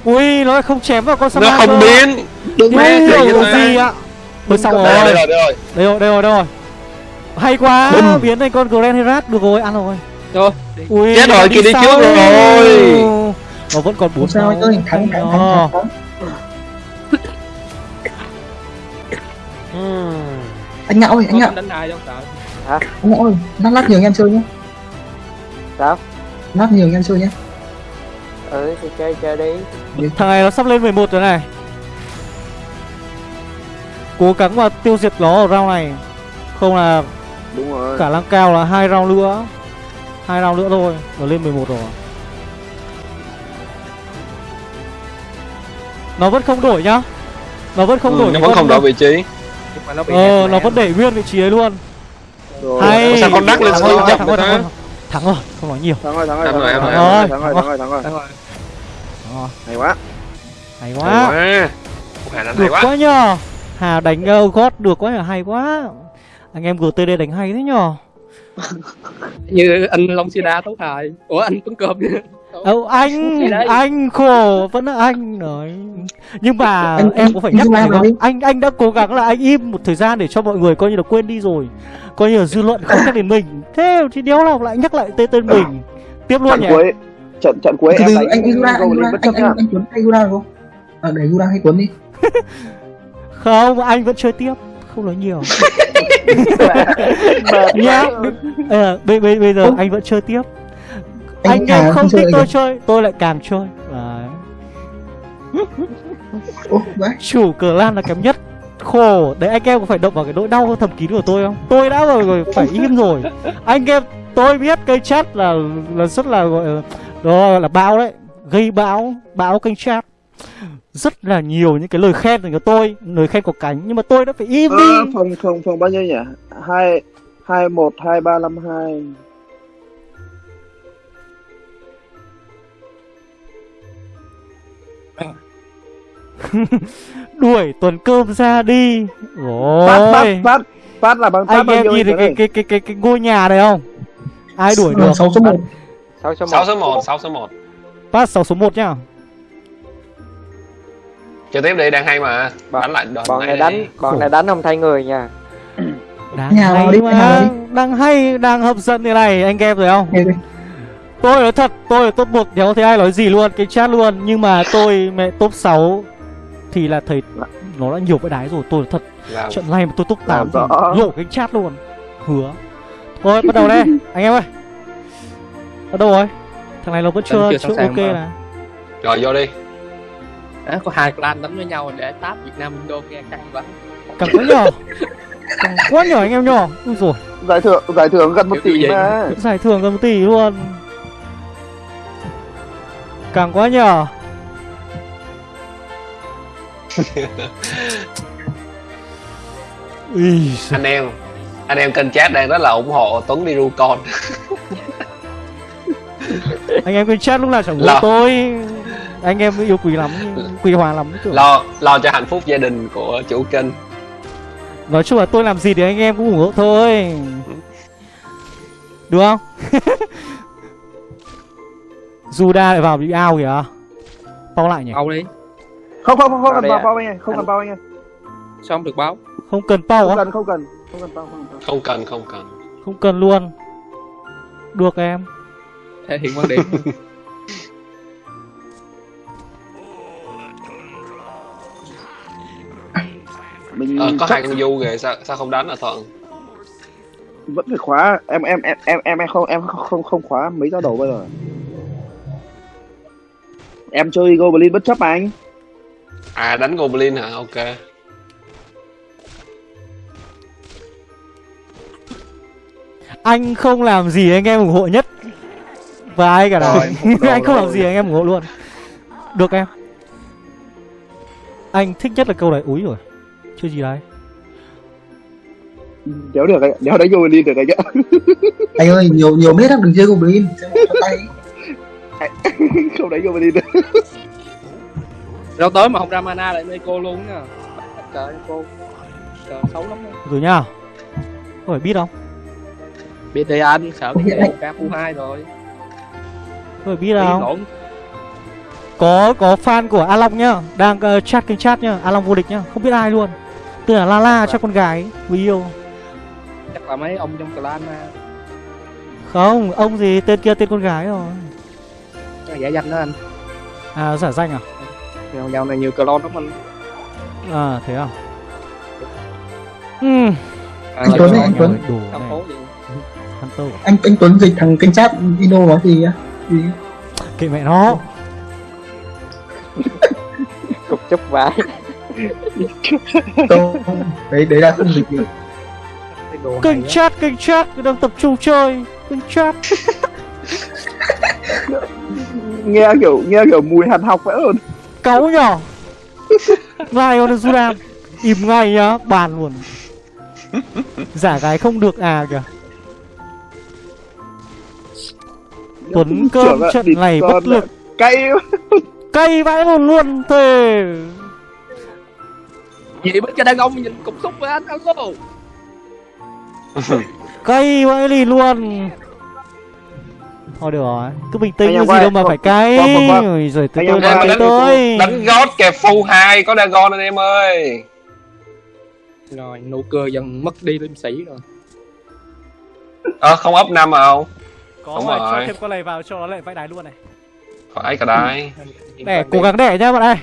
ui nó lại không chém vào con saman nó không biến. Đừng Mẹ, gì cái thế? gì ạ? Thôi xong rồi. đây Đây rồi đây rồi. Rồi, đây rồi, đây rồi. Hay quá, biến thành con Grand Herat. Được rồi, ăn rồi. Rồi Ui, Chết rồi, kia đi trước rồi. Nó vẫn còn bốn sao anh ơi? thắng thắng thắng thắng anh ngạo ơi anh ngạo. đánh ai đâu sợ anh ngạo ơi lát lát nhiều anh em chơi nhé. Sao? Lát nhiều anh em chơi nhé. Ừ thì chơi chơi đi. Thằng này nó sắp lên 11 rồi này. Cố gắng mà tiêu diệt nó ở round này. Không là đúng rồi. khả năng cao là hai round nữa. Hai round nữa thôi Nó lên 11 rồi Nó vẫn không đổi nhá. Nó vẫn không Ừ, đổi nó vẫn không đổi vị trí. Nhưng mà nó bị Ờ, nó vẫn để nguyên vị trí ấy luôn. Rồi Hay Sao con đắc lên Thắng skill rồi, chậm thắng rồi, thắng rồi Thắng rồi, không nói nhiều. Thắng rồi thắng rồi Thắng thắng rồi, rồi thắng thắng rồi. rồi thắng rồi thắng rồi thắng rồi. Đúng rồi. Ờ, hay quá. Hay quá. Được quá. quá nhờ. Hà đánh uh, gót được quá nhờ, hay quá. Anh em GTD đánh hay thế nhờ. Như anh Long Sida tốt hài. Ủa anh Tuấn Cơm Âu anh, anh khổ, vẫn là anh rồi. Nhưng mà Anh- em cũng phải nhắc không? đi. Anh anh đã cố gắng là anh im một thời gian để cho mọi người coi như là quên đi rồi. Coi như là dư luận không nhắc đến mình. Thế thì đéo nào lại nhắc lại tên tên mình? Tiếp luôn trận nhỉ. cuối trận trận cuối từ em đánh anh anh Jura anh bất anh anh anh Tuấn hay được không? Ờ để Jura hay Tuấn đi. Không, anh vẫn chơi tiếp. Không nói nhiều. Mệt Nhá quá. Ờ, bây, bây, bây giờ anh vẫn chơi tiếp Anh Anh em không thích tôi à? chơi, tôi lại càng chơi. Đấy. Ủa. Chủ clan là kém nhất. Khổ Đấy anh em có phải động vào cái nỗi đau thầm kín của tôi không? Tôi đã rồi, rồi phải im rồi. Anh em tôi biết kênh chat là là rất là gọi là, đó là bão đấy. Gây bão Bão kênh chat. Rất là nhiều những cái lời khen dành cho tôi Lời khen có cánh Nhưng mà tôi đã phải im Ờ, đi. phòng phòng phòng bao nhiêu nhỉ? Hai hai một hai ba năm hai Đuổi tuần cơm ra đi. Phát phát phát phát là bằng phát Anh bao em nhiêu nhìn thấy cái, cái, cái, cái, cái ngôi nhà này không? Ai đuổi được? 6 số 1 sáu số 6 một số 1 6 số 1 Pass 6 số 1 nhá. Chơi tiếp đi đang hay mà. Bọn- Đánh lại đòn bọn này đánh bọn này đánh không thay người nha. Đang Nhà hay đi, mà. Đang hay, đang hấp dẫn thế này Anh em rồi không? Tôi nói thật, tôi là top 1 Đéo thấy ai nói gì luôn, cái chat luôn. Nhưng mà tôi mẹ top 6 Thì là thấy nó đã nhiều cái đái rồi Tôi thật, Làm trận này mà tôi top 8 thì lộ cái chat luôn. Hứa. Thôi bắt đầu đây, anh em ơi. Ở đâu rồi? Thằng này nó vẫn chưa, chưa ok mà. nè Rồi vô đi. À, có hai clan đánh với nhau để táp Việt Nam Indo nghe căng quá. Càng quá nhỏ Càng quá nhỏ anh em nhỏ Ui rồi giải thưởng giải thưởng gần một tỷ mà. Giải thưởng gần một tỷ luôn. Càng quá nhỏ Anh em Anh em kênh chat đang rất là ủng hộ Tuấn đi ru con anh em kênh chat lúc nào chẳng Lo. tôi. Anh em yêu quý lắm quý hòa lắm kiểu. Lo lo cho hạnh phúc gia đình của chủ kênh. Nói chung là tôi làm gì thì anh em cũng ủng hộ thôi. Được không? Juda lại vào bị ao kìa. Bao lại nhỉ? Âu đi không không không không cần bao bao anh ơi không cần bao anh ơi sao không được báo. Không cần bao không á cần không cần không cần bao không cần Không cần không cần. Không cần luôn. Được em. Thể hiện quan điểm. Mình ờ, Có chắc hai con du kìa sao, sao không đánh à Thuận? Vẫn phải khóa. Em em em em em em không em không không, không khóa mấy giao đầu bây giờ. Em chơi goblin bất chấp mà anh À đánh Goblin hả? Ok. Anh không làm gì anh em ủng hộ nhất. Và ai cả Rồi, Anh không làm gì anh em ủng hộ luôn. Được em. Anh thích nhất là câu này. Úi rồi. Chơi gì đấy. Đéo được anh đéo đánh goblin được anh ạ. Anh ơi, nhiều nhiều mét lắm, đừng chơi Goblin. Tay. Không đánh goblin được đâu tới mà không ra mana lại Meco luôn nha trời cô. Trời xấu lắm á. Rồi nhá Có phải biết không? Biết đi anh sợ biết ca khu hai rồi. Có phải biết Đi không Có có fan của A Long nhá. Đang ờ, chat kênh chat nhá. A Long vô địch nhá. Không biết ai luôn. Tức là La La cho con gái. Người yêu. Chắc là mấy ông trong clan mà Không Ông gì tên kia tên con gái rồi. Giả danh đó anh. À giả danh à dạo, này nhiều clone lắm anh. À thế à? Ừm à, Anh Tuấn anh Tuấn. Đồ này. Anh. Anh Tuấn dịch thằng kênh chat Ino nói gì á Gì? Kệ mẹ nó. Cục chúc vãi. Đấy đấy là không dịch được. Kênh chat kênh chat Đang tập trung chơi. Kênh chat. Nghe kiểu nghe kiểu mùi hàn học vậy luôn Cáu nhở Ngay con Sudan Im ngay nhá Bàn luôn. Giả gái không được à kìa. Tuấn cơm trận này bất lực. cay. Cay vãi luôn luôn thề. Gì bên cái đàn ông nhìn cục xúc với anh alo Cay vãi đi luôn Thôi được rồi. Cứ bình tĩnh gì đâu mà phải cay. Rồi Em ơi, nói đánh, tới tôi đánh gót kẹp full 2 có Dagon anh em ơi. Rồi nụ cười dần mất đi liêm sĩ rồi. Ờ không up 5 mà không? Có Đúng rồi, rồi. cho thêm con này vào cho nó lại vãi đái luôn này. Phải cả đái Đẻ, cố gắng đẻ nhá bạn ơi.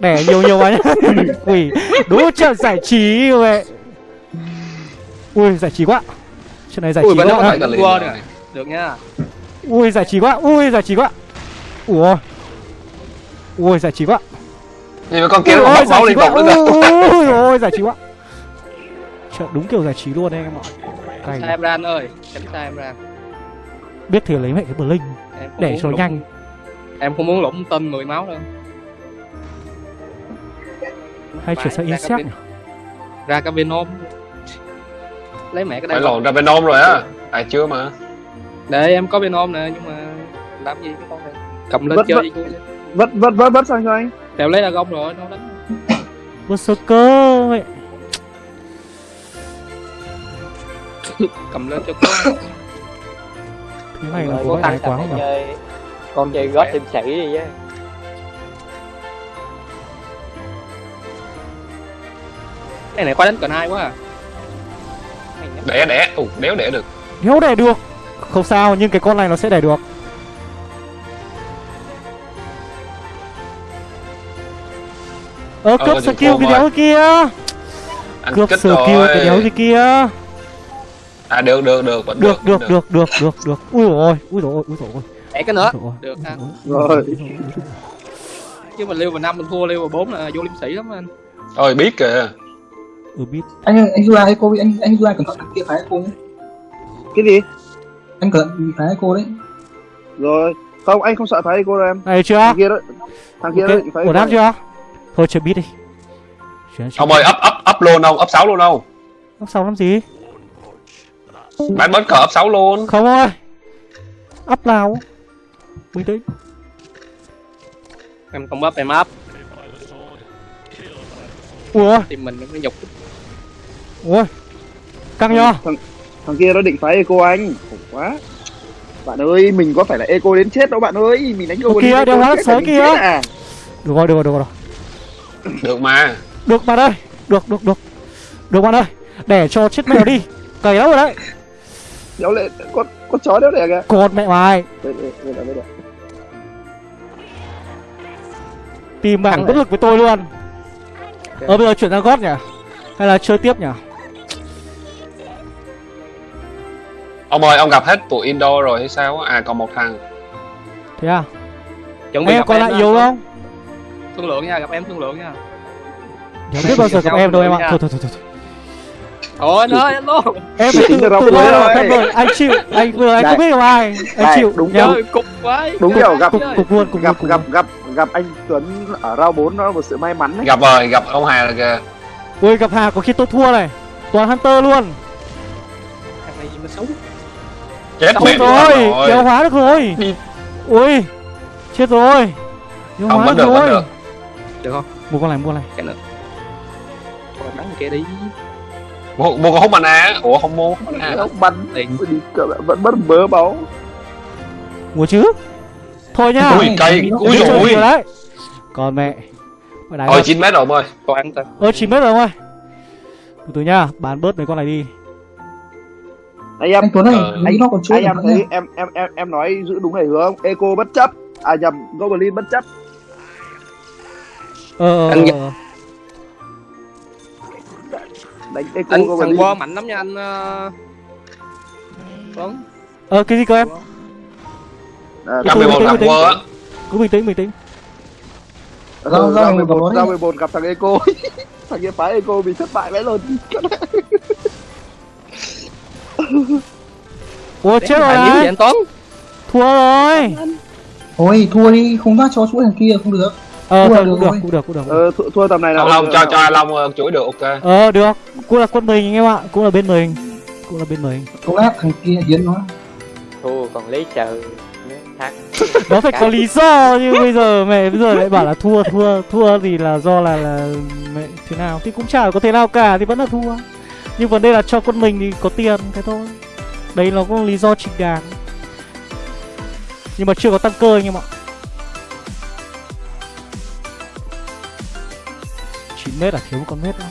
Đẻ nhiều nhiều vào nhá. Quỷ Đúng trận giải trí vậy Ui giải trí quá. Trận này giải Ui, trí quá. có á. thể- cả được nha Ui giải trí quá Ui giải trí quá. Ủa? Ui giải trí quá. Mà con kia nó giải máu quá. tục nữa cơ ôi giải trí quá. Trời, đúng kiểu giải trí luôn em ạ. Cay. Xa em ran ơi xa em ran biết thì lấy mẹ cái bờ linh em không để cho nhanh. Em không muốn lũng tên 10 máu đâu. Hay chuyển sang insect ra cái Venom lấy mẹ cái phải đây lộn ra Venom rồi á. À chưa mà để em có Venom nè nhưng mà làm gì cái con này? Cầm lên Vất- chơi vất- vất vất vất vất sang cho anh? Tèo lấy là gông rồi nó đánh. Berserker mẹ cầm lên cho có Thế này có cố ai tăng quá không nhỉ? chơi. Con chơi gót thêm sĩ đi chứ. Cái này khoa đánh cần hai quá à. Đẻ đẻ. Ù đéo đẻ được. Nếu đẻ được Không sao nhưng cái con này nó sẽ đẻ được. Ờ Ờ, cướp skill cái đéo kia. Anh Cướp skill cái đéo gì kia. À được được được. Vẫn Được được được được. được được Ui dồi ôi Ui dồi ôi Ui dồi ôi. Mẹ cái nữa. Được ha Rồi. chứ mình lưu vào năm mình thua lưu vào bốn là vô liêm sĩ lắm anh. Ôi biết kìa. Ừ biết. Anh anh Echo đi anh anh July cẩn thận kia phá Echo nhé cái gì anh cẩn thận phá Echo đấy? Rồi. Không anh không sợ thấy cô đâu em. Này chưa? Thằng kia đó thằng kia đó Ok phải Ổn áp chưa? Thôi chơi biết đi. Chuyển ông ơi ấp ấp ấp luôn không? Ấp sáu luôn không? Ấp sau làm gì? Bán bớt cờ ấp sáu luôn. Không ơi. Up nào? Bình tĩnh em không bắp em áp Ủa? Thì mình nó nhục. Ôi Căng thằng thằng kia nó định phá eco anh. Khổ quá. Bạn ơi mình có phải là eco đến chết đâu bạn ơi. Mình đánh eco là mình kìa. chết à. Được rồi được rồi được rồi. Được mà. Được bạn ơi. Được được được. Được bạn ơi. Để cho chết mèo đi. Cày lắm rồi đấy. Đéo lệ con con chó đéo lệ kìa. Con mẹ mày. Tìm bảng bất lực với tôi luôn. Ờ bây giờ chuyển sang gót nhỉ? Hay là chơi tiếp nhỉ ông ơi ông gặp hết tụi Indo rồi hay sao á? à còn một thằng. Thế à? Chuẩn bị Em còn lại nha. yếu không? Thương lượng nha gặp em thương lượng nha. Chẳng biết bao giờ gặp em đâu em ạ. Thôi thôi thôi thôi thôi. Anh ơi anh luôn. Em phải tự ra tự lo rồi. thân rồi. Anh chịu Anh vừa anh không biết gặp ai? Anh chịu. đúng rồi. Cục quá. Đúng kiểu gặp- Cục cục luôn cục gặp gặp gặp gặp anh Tuấn ở rau 4 nó là một sự may mắn đấy. Gặp rồi gặp ông Hà là kìa. Ui gặp Hà có khi tôi thua này. Toàn Hunter luôn. Thằng này gì mà xấu chết mẹ rồi rồi. Kéo hóa được rồi. Đi. Ui Chết rồi. Kéo không hóa được được rồi. được. Được không? Mua con này mua con này. Cái nữa Thôi bắn kia đi mua, mua con hút mana á. ủa không mua hút bắn Tiền. đi cỡ vẫn mất bớ máu Mua chứ. Thôi nhá ui cây ui nhiều đấy. Còn mẹ. Thật. 9 mét rồi ông ơi toàn tao Ơ 9 mét rồi ông ơi Từ từ nhá Bán bớt mấy con này đi anh em anh Tuấn ơi Ờ. anh nó còn chưa anh em thấy em em em em nói giữ đúng này hướng eco bất chấp. À nhầm goblin bất chấp. Ờ ờ Anh ờ, ờ. đánh eco anh thằng goblin qua mạnh lắm nha anh ờ, Tuấn. Ờ cái gì cơ em? À, Cái tôi 51 bình gặp tĩnh, quơ á. Cứ bình tĩnh bình tĩnh. Rau ra này mười một đấy. ra. Mười một gặp thằng eco. Thằng kia phá eco bị thất bại vãi luôn Ủa chết rồi gì đấy. anh Tuấn. Thua rồi. Thôi thua đi không dắt cho chuỗi thằng kia không được. Ờ Thua thôi, được cũng được cũng được cũng được ờ, thua, thua tầm này là Long cho cho Long ờ, chuỗi được ok. Ờ được. Cũng là quân mình anh em ạ Cũng là bên mình. Cũng là bên mình. Không áp thằng kia hiến nó? Thua còn lấy chờ nếu thắng. Nó phải có lý do như bây giờ mẹ bây giờ lại bảo là thua thua thua thì là do là là mẹ thế nào. Thì cũng chả có thế nào cả thì vẫn là thua nhưng vấn đề là cho quân mình thì có tiền, thế thôi. Đấy nó cũng lý do chính đáng. Nhưng mà chưa có tăng cơ anh em ạ. 9 mét là thiếu một con mét nữa.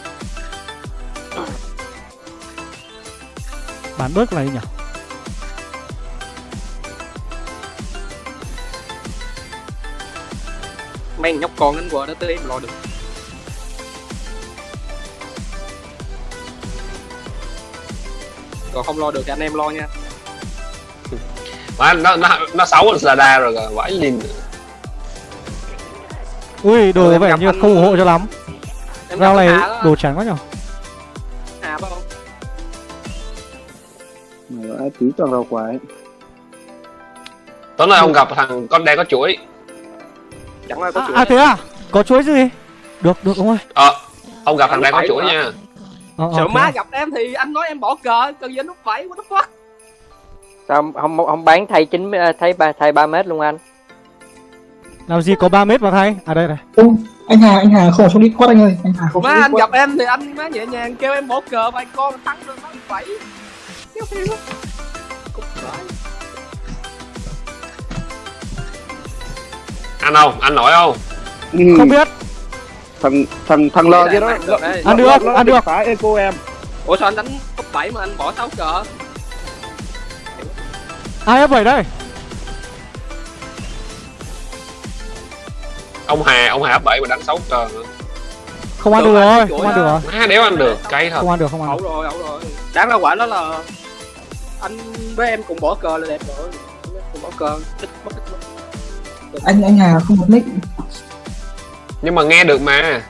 Bán bớt này nhỉ? Mấy nhóc con anh qua đó tới em lo được. Còn không lo được thì anh em lo nha. Mà nó nó nó xấu là đa rồi kìa vãi lìn ui đồ Ừ, vẻ như anh- không ủng hộ cho lắm. Em rau này đồ trắng quá nhở? Hà không? Ai tí toàn rau quái tối nay ông gặp thằng con đen có chuỗi chẳng ai có à, chuyện à thế à? Có chuối gì? Được được ông ơi ờ ông gặp thằng đen có chuỗi hả? nha ờ, sợ má gặp em thì anh nói em bỏ cờ cần gì anh nút bảy what the fuck? Sao không không, không bán thay chín ờ, thay ba thay ba mét luôn anh? Làm gì có 3 mét mà thay? À đây này Ô, anh Hà anh Hà không ở trong Discord anh ơi anh Hà không má anh gặp em thì anh má nhẹ nhàng kêu em bỏ cờ vài con thắng được nó bảy. Kéo theo Cục vãi. anh không anh nổi không? Ừ. không biết thằng thằng thằng lờ kia đó. Ăn được, ăn được. phá eco em. Ủa sao anh đánh cấp 7 mà anh bỏ 6 cờ? Ai f 7 đây? Ông hà ông hà bảy mà đánh sáu cờ. Nữa. không ăn Được rồi, không ăn được rồi. Má đéo ăn được cay thật. Không ăn được không ăn được. rồi ẩu rồi. Đáng ra quả đó là anh với em cùng bỏ cờ là đẹp rồi. Cùng bỏ cờ. Ít mất ít mất anh anh Hà không bật nick nhưng mà nghe được mà.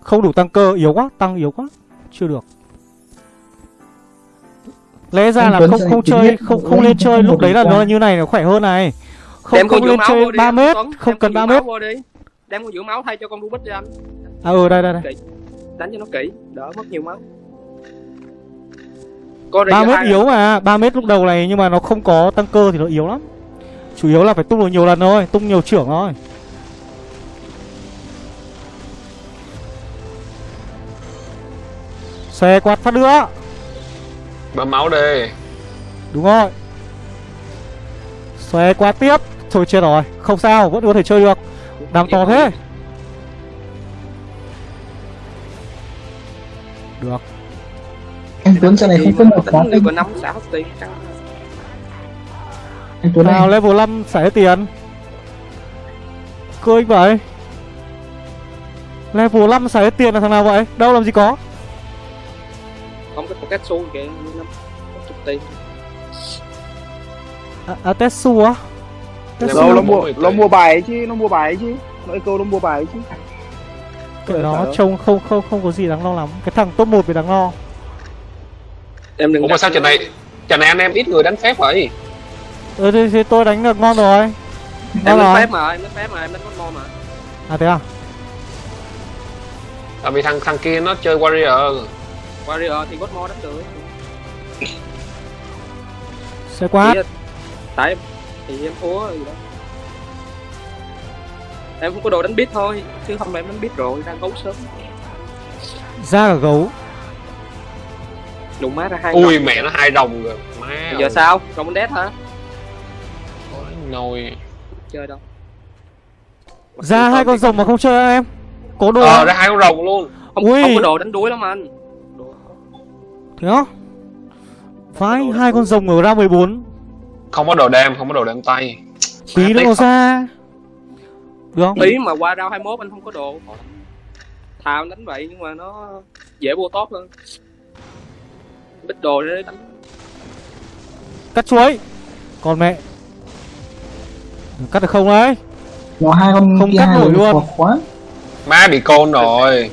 Không đủ tăng cơ yếu quá tăng yếu quá. Chưa được. Lẽ ra là không không chơi không không lên chơi lúc đấy là nó như này nó khỏe hơn này. Không đem không lên chơi vô đi 3 anh, mét Tuấn. không cần con 3 giữ mét. đi. Đem con giữ máu thay cho con rubik cho anh. À ừ đây đây đây. Đánh cho nó kỹ đỡ mất nhiều máu. 3 mét yếu mà 3 mét lúc đầu này nhưng mà nó không có tăng cơ thì nó yếu lắm. Chủ yếu là phải tung được nhiều lần thôi tung nhiều trưởng thôi xe quạt phát nữa. Bơm máu đi. Đúng rồi. Xe quạt tiếp. Thôi chết rồi không sao vẫn có thể chơi được. Đam to thế. Được. Anh Tuấn sau này không có một món có năm xã hết tiền căng anh Tuấn nào level 5 xài hết tiền. Cơ anh vậy. Level 5 xài hết tiền là thằng nào vậy? Đâu làm gì có không có một cách xu kìa năm chục tiền À, à Tetsu á? Tetsu đâu nó mua nó tỷ. mua bài chứ nó mua bài chứ. Nó eco nó mua bài chứ. Kệ nó Phải trông không không không có gì đáng lo lắm. Cái thằng top 1 thì đáng lo. Em đừng ủa mà sao trận này trận này anh em ít người đánh phép vậy Ừ thì, thì tôi đánh được ngon rồi. Em Ngon đánh phép mà em đánh phép mà em đánh mo mà. À thế à? Tại vì thằng thằng kia nó chơi warrior warrior thì god mo đánh được Xe là- tại thì em thua rồi đó. Em không có đồ đánh biết thôi chứ không là em đánh biết rồi đang gấu sớm. Ra cả gấu. Đụng má ra hai ui mẹ nó hai đồng rồi. Má Bây giờ sao? Rồng đánh đét hả? Nồi. Chơi đâu? Ra hai con rồng mà không chơi em. Có đồ ờ không? ra hai con rồng luôn. Không, Ui. không có đồ đánh đuối lắm anh Thế á? Phái hai con rồng ở ra 14 không có đồ đem không có đồ đem tay. Tí có ra. Được không? ý mà qua rao 21 anh không có đồ. Thà anh đánh vậy nhưng mà nó dễ vô top hơn. Bích đồ để đánh. Cắt chuối. Còn mẹ. Cắt được không đấy nó hai con Không cắt nổi luôn. quá má bị côn rồi.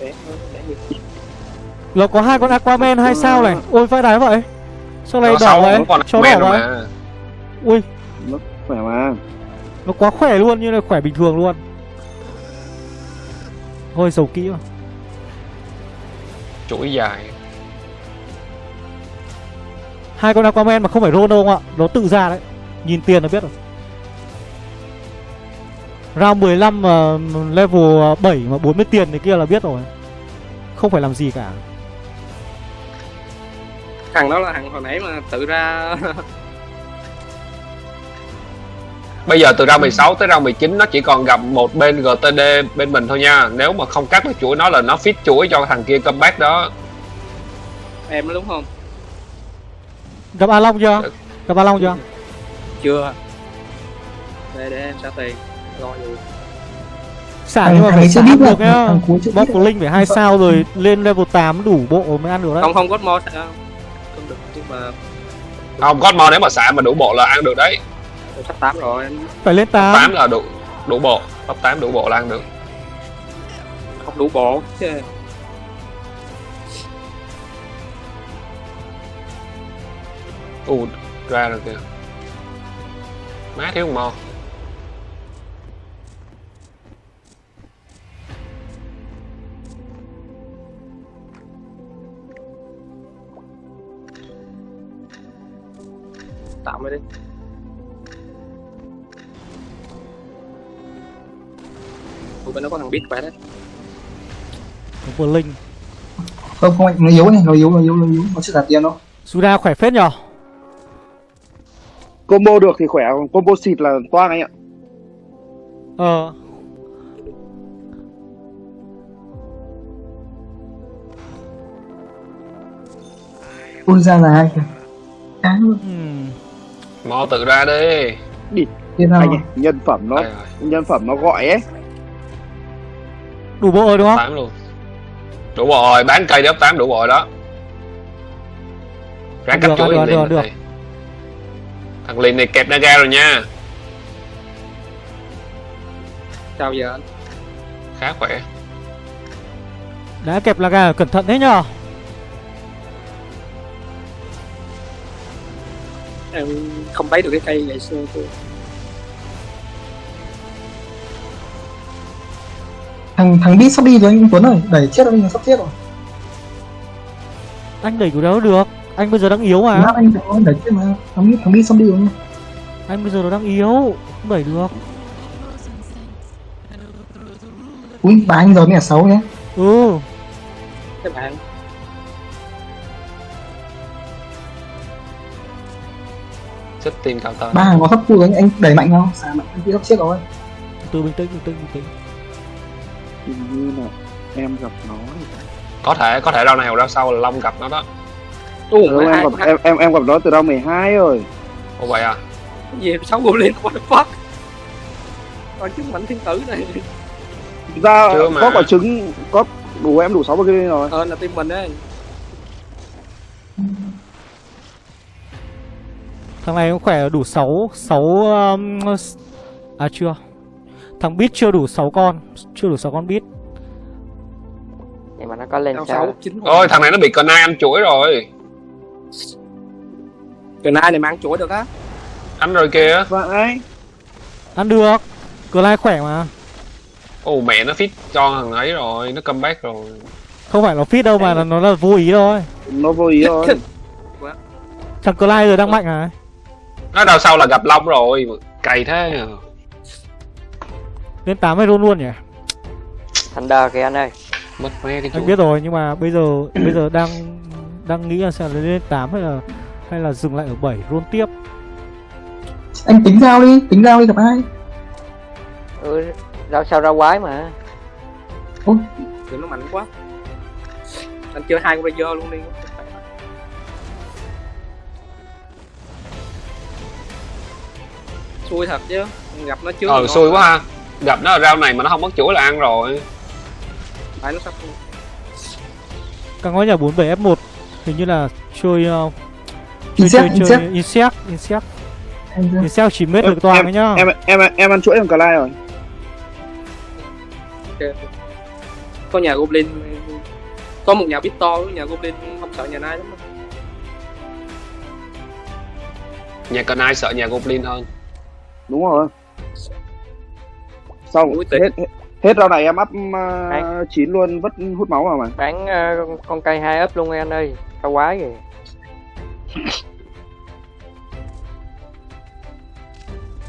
Để Nó có hai con Aquaman hai sao này? Ôi vai đái vậy. Sao này nó đỏ vậy? men đỏ vậy Ui. Khỏe mà. Nó quá khỏe luôn như là khỏe bình thường luôn. Thôi dầu kỹ mà. Chuỗi dài. Hai con Aquaman mà không phải Rono không ạ Nó tự ra đấy. Nhìn tiền là biết rồi. Round 15 mà level 7 mà 40 tiền thì kia là biết rồi. Không phải làm gì cả thằng đó là thằng hồi nãy mà tự ra bây giờ từ round 16 tới round 19 nó chỉ còn gặp một bên GTD bên mình thôi nha. Nếu mà không cắt được chuỗi nó là nó fit chuỗi cho thằng kia comeback đó. Em đó đúng không? Gặp A Long chưa? Gặp A Long chưa? chưa. Để để em trả tiền. Rồi. Rồi Xả nhưng mà phải xả được nhá. biết của Linh phải hai sao rồi lên level 8 đủ bộ mới ăn được đấy. Không không có mod mà. Không Godmon nếu mà xả mà đủ bộ là ăn được đấy. Sắp 8 rồi. Phải lên 8 8 là đủ đủ bộ. Top 8 đủ bộ là ăn được. Không đủ bộ. Chứ u ra rồi kìa. Má thiếu mo. 80 đi. Ủa bên đó có thằng biết vậy đấy. Có linh Không không anh, nó yếu này, nó yếu, nó yếu, nó yếu, nó sẽ giả tiền đâu. Suda khỏe phết nhở? Combo được thì khỏe, còn combo xịt là toang anh ạ. Ờ. Ui là ai kìa? Cá mò tự ra đi. Thế nào? Anh ơi, nhân phẩm nó nhân phẩm nó gọi ấy. Đủ bộ rồi đúng không? 8 luôn. Đủ bộ rồi bán cây đớp 8 đủ bộ rồi đó. Ráng cắt chuỗi được, thằng được, được. này thằng Lin này kẹp naga rồi nha. Sao giờ anh. Khá khỏe. Đã kẹp là gà cẩn thận thế nhở em không thấy được cái cây ngày xưa tôi thằng thằng biết sắp đi rồi anh Tuấn ơi. Đẩy chết anh sắp chết rồi. Anh đẩy của đâu được? Anh bây giờ đang yếu mà. Lát anh anh đẩy chết mà. Thằng biết thằng biết sắp đi rồi. Anh bây giờ nó đang yếu Không đẩy được. Ui bà anh giờ mới là xấu nhé. Ừ. Các bạn tin cao tơ ba hàng có thấp cua anh anh đẩy mạnh không? Xả mạnh anh bị sắp chết rồi. Từ bình tĩnh bình tĩnh bình tĩnh. Hình như là em gặp nó có thể có thể rau này hoặc rau sau là long gặp nó đó. Ủa, ừ, em gặp em em em gặp nó từ round 12 rồi. Ồ vậy à? Gì sáu goblin what the fuck? Con chứng mạnh thiên tử này. Ra có quả trứng có đủ em đủ 6 cái rồi. Ờ là team mình đấy Thằng này cũng khỏe đủ 6 6 um, À chưa. Thằng Beat chưa đủ 6 con Chưa đủ 6 con Beat. Nhưng mà nó có lên Sáu sao sáu chín ôi thằng này nó bị cờ nai ăn chuỗi rồi. Cái nai này mang chuỗi được á? Ăn rồi kìa. Và ai Ăn được. Clyde khỏe mà. Ồ mẹ nó fit cho thằng ấy rồi nó comeback rồi. Không phải nó fit đâu mà là nó là vô ý thôi. Nó vô ý rồi Thằng Clyde giờ đang mạnh à nó đằng sau là gặp long rồi cày thế. Lên 8 hay luôn luôn nhỉ? Thunder kìa anh ơi. Mất mẹ cái Anh biết rồi nhưng mà bây giờ Bây giờ đang Đang nghĩ là sẽ lên 8 hay là Hay là dừng lại ở 7 roll tiếp. Anh tính giao đi tính giao đi gặp ai? Ừ, rau sao rau quái mà. Thì nó mạnh quá. Anh chơi hai con Razer luôn đi xui thật chứ gặp nó trước ờ xui quá ha. Gặp nó ở rau này mà nó không mất chuỗi là ăn rồi. Phải nó sắp Càng có nhà 47 F1 Hình như là chơi uh, Chơi insect chơi insect chơi Insect. Insect Insect. Chỉ mết Em- được toàn em- đấy nhá. em em em ăn chuỗi thằng cờ lai rồi. Có nhà goblin. Có một nhà bit to nhà goblin không sợ nhà nai lắm nhà cờ nai sợ nhà goblin hơn đúng rồi. Xong Ui, hết hết, hết round này em up uh, 9 luôn vất hút máu vào mà. Bán ờ, con- cây hai ấp luôn anh ơi. Rau quái kìa.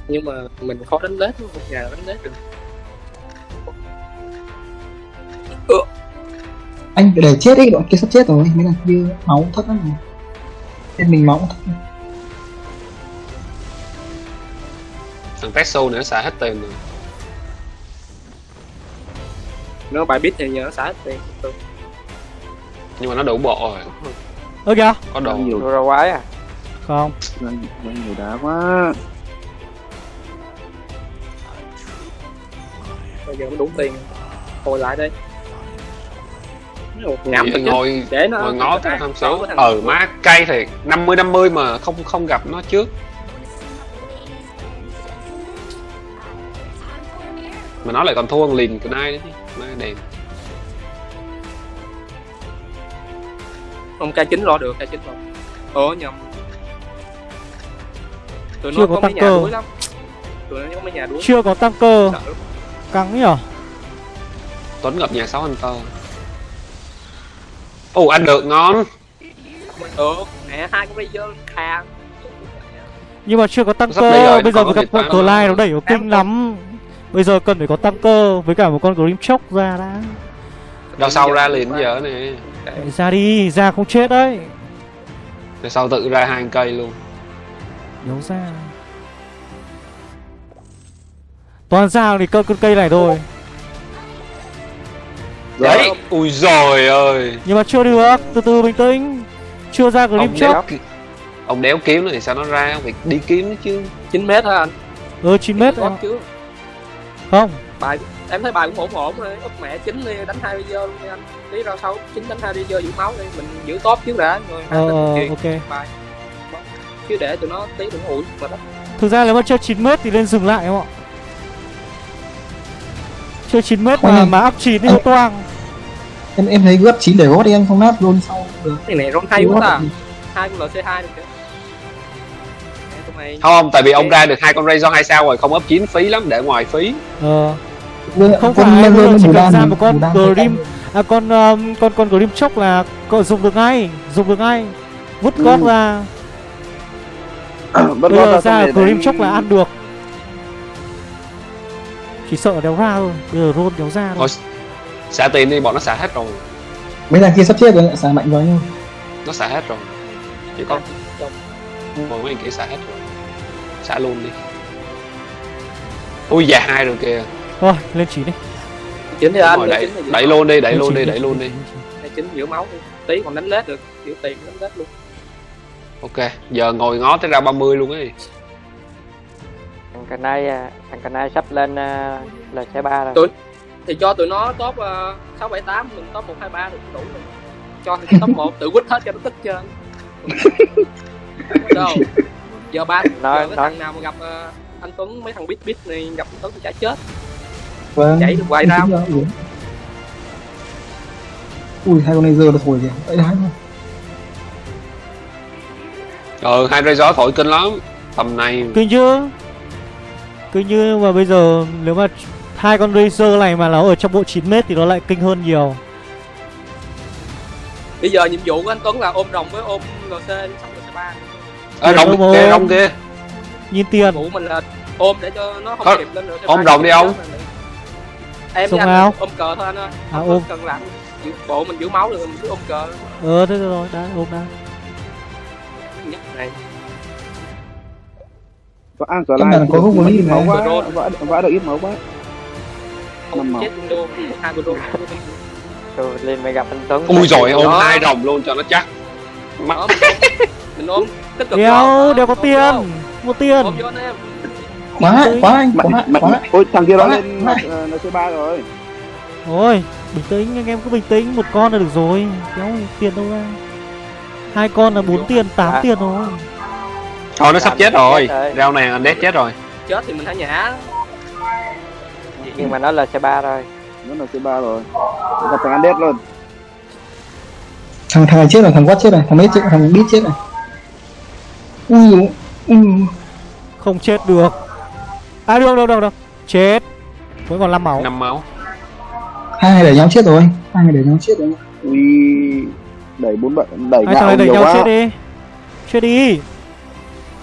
Nhưng mà mình khó đánh lết một nhà đánh lết được. Anh để chết đi đoạn kia sắp chết rồi. Mới là kia máu thấp lắm rồi. Trên mình máu thấp thằng Tetsu nữa xài hết tiền rồi. Nếu bài bit thì nhớ xả hết tiền nhưng mà nó đủ bộ rồi. Ơ kìa. Có đồ. Nhiều. Đồ rau quái à? Không. Đang nhiều đá quá. Bây giờ nó đủ tiền. Hồi lại đây được chứ ngồi để nó ngồi ngó cái nó- tham nó số ờ má cay thì 50 50 mà không không gặp nó trước mà nó lại còn thua thằng liền của nai nữa chứ mai đèn Không K9 lo được, K9 lo. Ồ nhầm. Tụi Chưa nó có có mấy tăng nhà đuối lắm. Tụi nó có mấy nhà đuối. chưa có tăng cơ căng nhở tuấn gặp nhà sáu anh tơ ồ anh được ngon Ừ, mẹ hai con Razer khà. nhưng mà chưa có tăng Sắp cơ bây giờ Nam con Clyde rồi. nó đẩy kinh lắm bây giờ cần phải có tăng cơ với cả một con Grim Chok ra đã. Đằng sau ra liền giờ nè Chạy ra đi ra không chết đấy. Đằng sau tự ra hai cây luôn. Đấu ra. Toàn ra thì cơ con cây này thôi. Đấy. Ui rồi ơi. Nhưng mà chưa được Từ từ bình tĩnh. Chưa ra Grim ông Chok đéo ông đéo kiếm thì sao nó ra? Việc đi kiếm nó chứ. 9 mét hả anh? Ừ 9 mét Có chứ. Không Bài em thấy bài cũng ổn ổn rồi. Úp mẹ 9 đi đánh hai Razer luôn đi anh. Tí ra sau 9 đánh hai Razer giữ máu đi, mình giữ top trước đã rồi hai Ờ chuyện ok bài. Chứ để tụi nó tí tụi nó ủi mà đó. Thực ra nếu mà chơi 9 mét thì nên dừng lại không ạ Chơi 9 mét mà, mà up 9 thì nó toang em em thấy gấp chín để gót đi anh không nát luôn sau được Cái này ron hay quá ta. Hai con LC2 được kìa. Không tại vì ông ra được hai con Razor hai sao rồi không ấp chín phí lắm để ngoài phí. Ờ. Không con phải, giờ chỉ cần ra một con Grim. À con um, con con Grim Chok là có dùng được ngay Dùng được ngay. Vứt Ừ. gót ra Bất Bây giờ ra Grim Chok là ăn được. Chỉ sợ đéo ra thôi Bây giờ roll đéo ra thôi. Xả tiền đi bọn nó xả hết rồi. Mấy thằng kia sắp chết rồi xài mạnh vào nhau. Nó xả hết rồi. Chỉ có một mấy kia xả hết rồi xả luôn đi. Ui già hai rồi kìa. Thôi lên chỉ đi. Chín thì anh Rồi, đẩy, chín đẩy luôn đi đẩy luôn đi đẩy luôn đi. Chín giữ máu tí còn đánh lết được giữ tiền đánh lết luôn. Ok giờ ngồi ngó tới ra 30 luôn ấy. Thằng cà nai à, thằng cà nai sắp lên à, là xe ba rồi. Tụi- thì cho tụi nó top uh, 6 7 8 mình top 1 2 3 được đủ rồi. Cho thì top 1 tự quýt hết cho nó tức trơn. Đâu. Giờ ba Nói- giờ cái nói. thằng nào mà gặp ờ, anh Tuấn mấy thằng bít bít này gặp anh Tuấn thì chả chết. vâng. Chạy được hoài ra, ui. Hai con laser là thổi kìa. Ấy đấy thôi ờ hai Razor thổi kinh lắm. Tầm này. Kinh chứ. Kinh như mà bây giờ Nếu mà hai con Razer này mà nó ở trong bộ 9 mét thì nó lại kinh hơn nhiều. Bây giờ nhiệm vụ của anh Tuấn là ôm rồng với ôm GC xong C3. à, rồng Ôm, kia rồng kia Nhìn tiền vụ mình là ôm để cho nó không kịp lên rồi ôm rồng đi ông. Em Xong với anh nào? ôm cờ thôi anh ơi. À, Không ôm. cần làm giữ bộ mình giữ máu được mình cứ ôm cờ Ờ thế rồi đã ôm đã nhất này. Vã Căn lại có không có ít lý máu quá vã vã được ít máu quá máu. chết đô hai đô. rồi lên mày gặp anh Tuấn ui rồi ôm hai rồng luôn cho nó chắc mắt mình ôm- vô. đéo có tiền. Mua tiền. Quá quá anh quá quá. ôi thằng kia nó lên ờ, nó C3 rồi. Thôi bình tĩnh anh em cứ bình tĩnh. Một con là được rồi. Kéo tiền đâu ra. Hai con là 4 tiền 8 À. tiền thôi thôi nó sắp chết rồi. chết rồi. rau này anh đét chết rồi. Chết thì mình hãy nhả nhưng mà nó là xe ba rồi. Nó là C3 rồi. Gặp thằng Andes luôn. Thằng thằng này chết rồi thằng quát chết rồi thằng mấy chết thằng biết chết rồi ui ui Không chết được. À được được được được. Chết. Vẫn còn 5 máu. Năm máu. Hai người đẩy nhau chết rồi. Hai người đẩy nhau chết rồi. Ui đẩy bốn bận đẩy Hai thằng này đẩy nhiều nhau chết đi. Chết đi.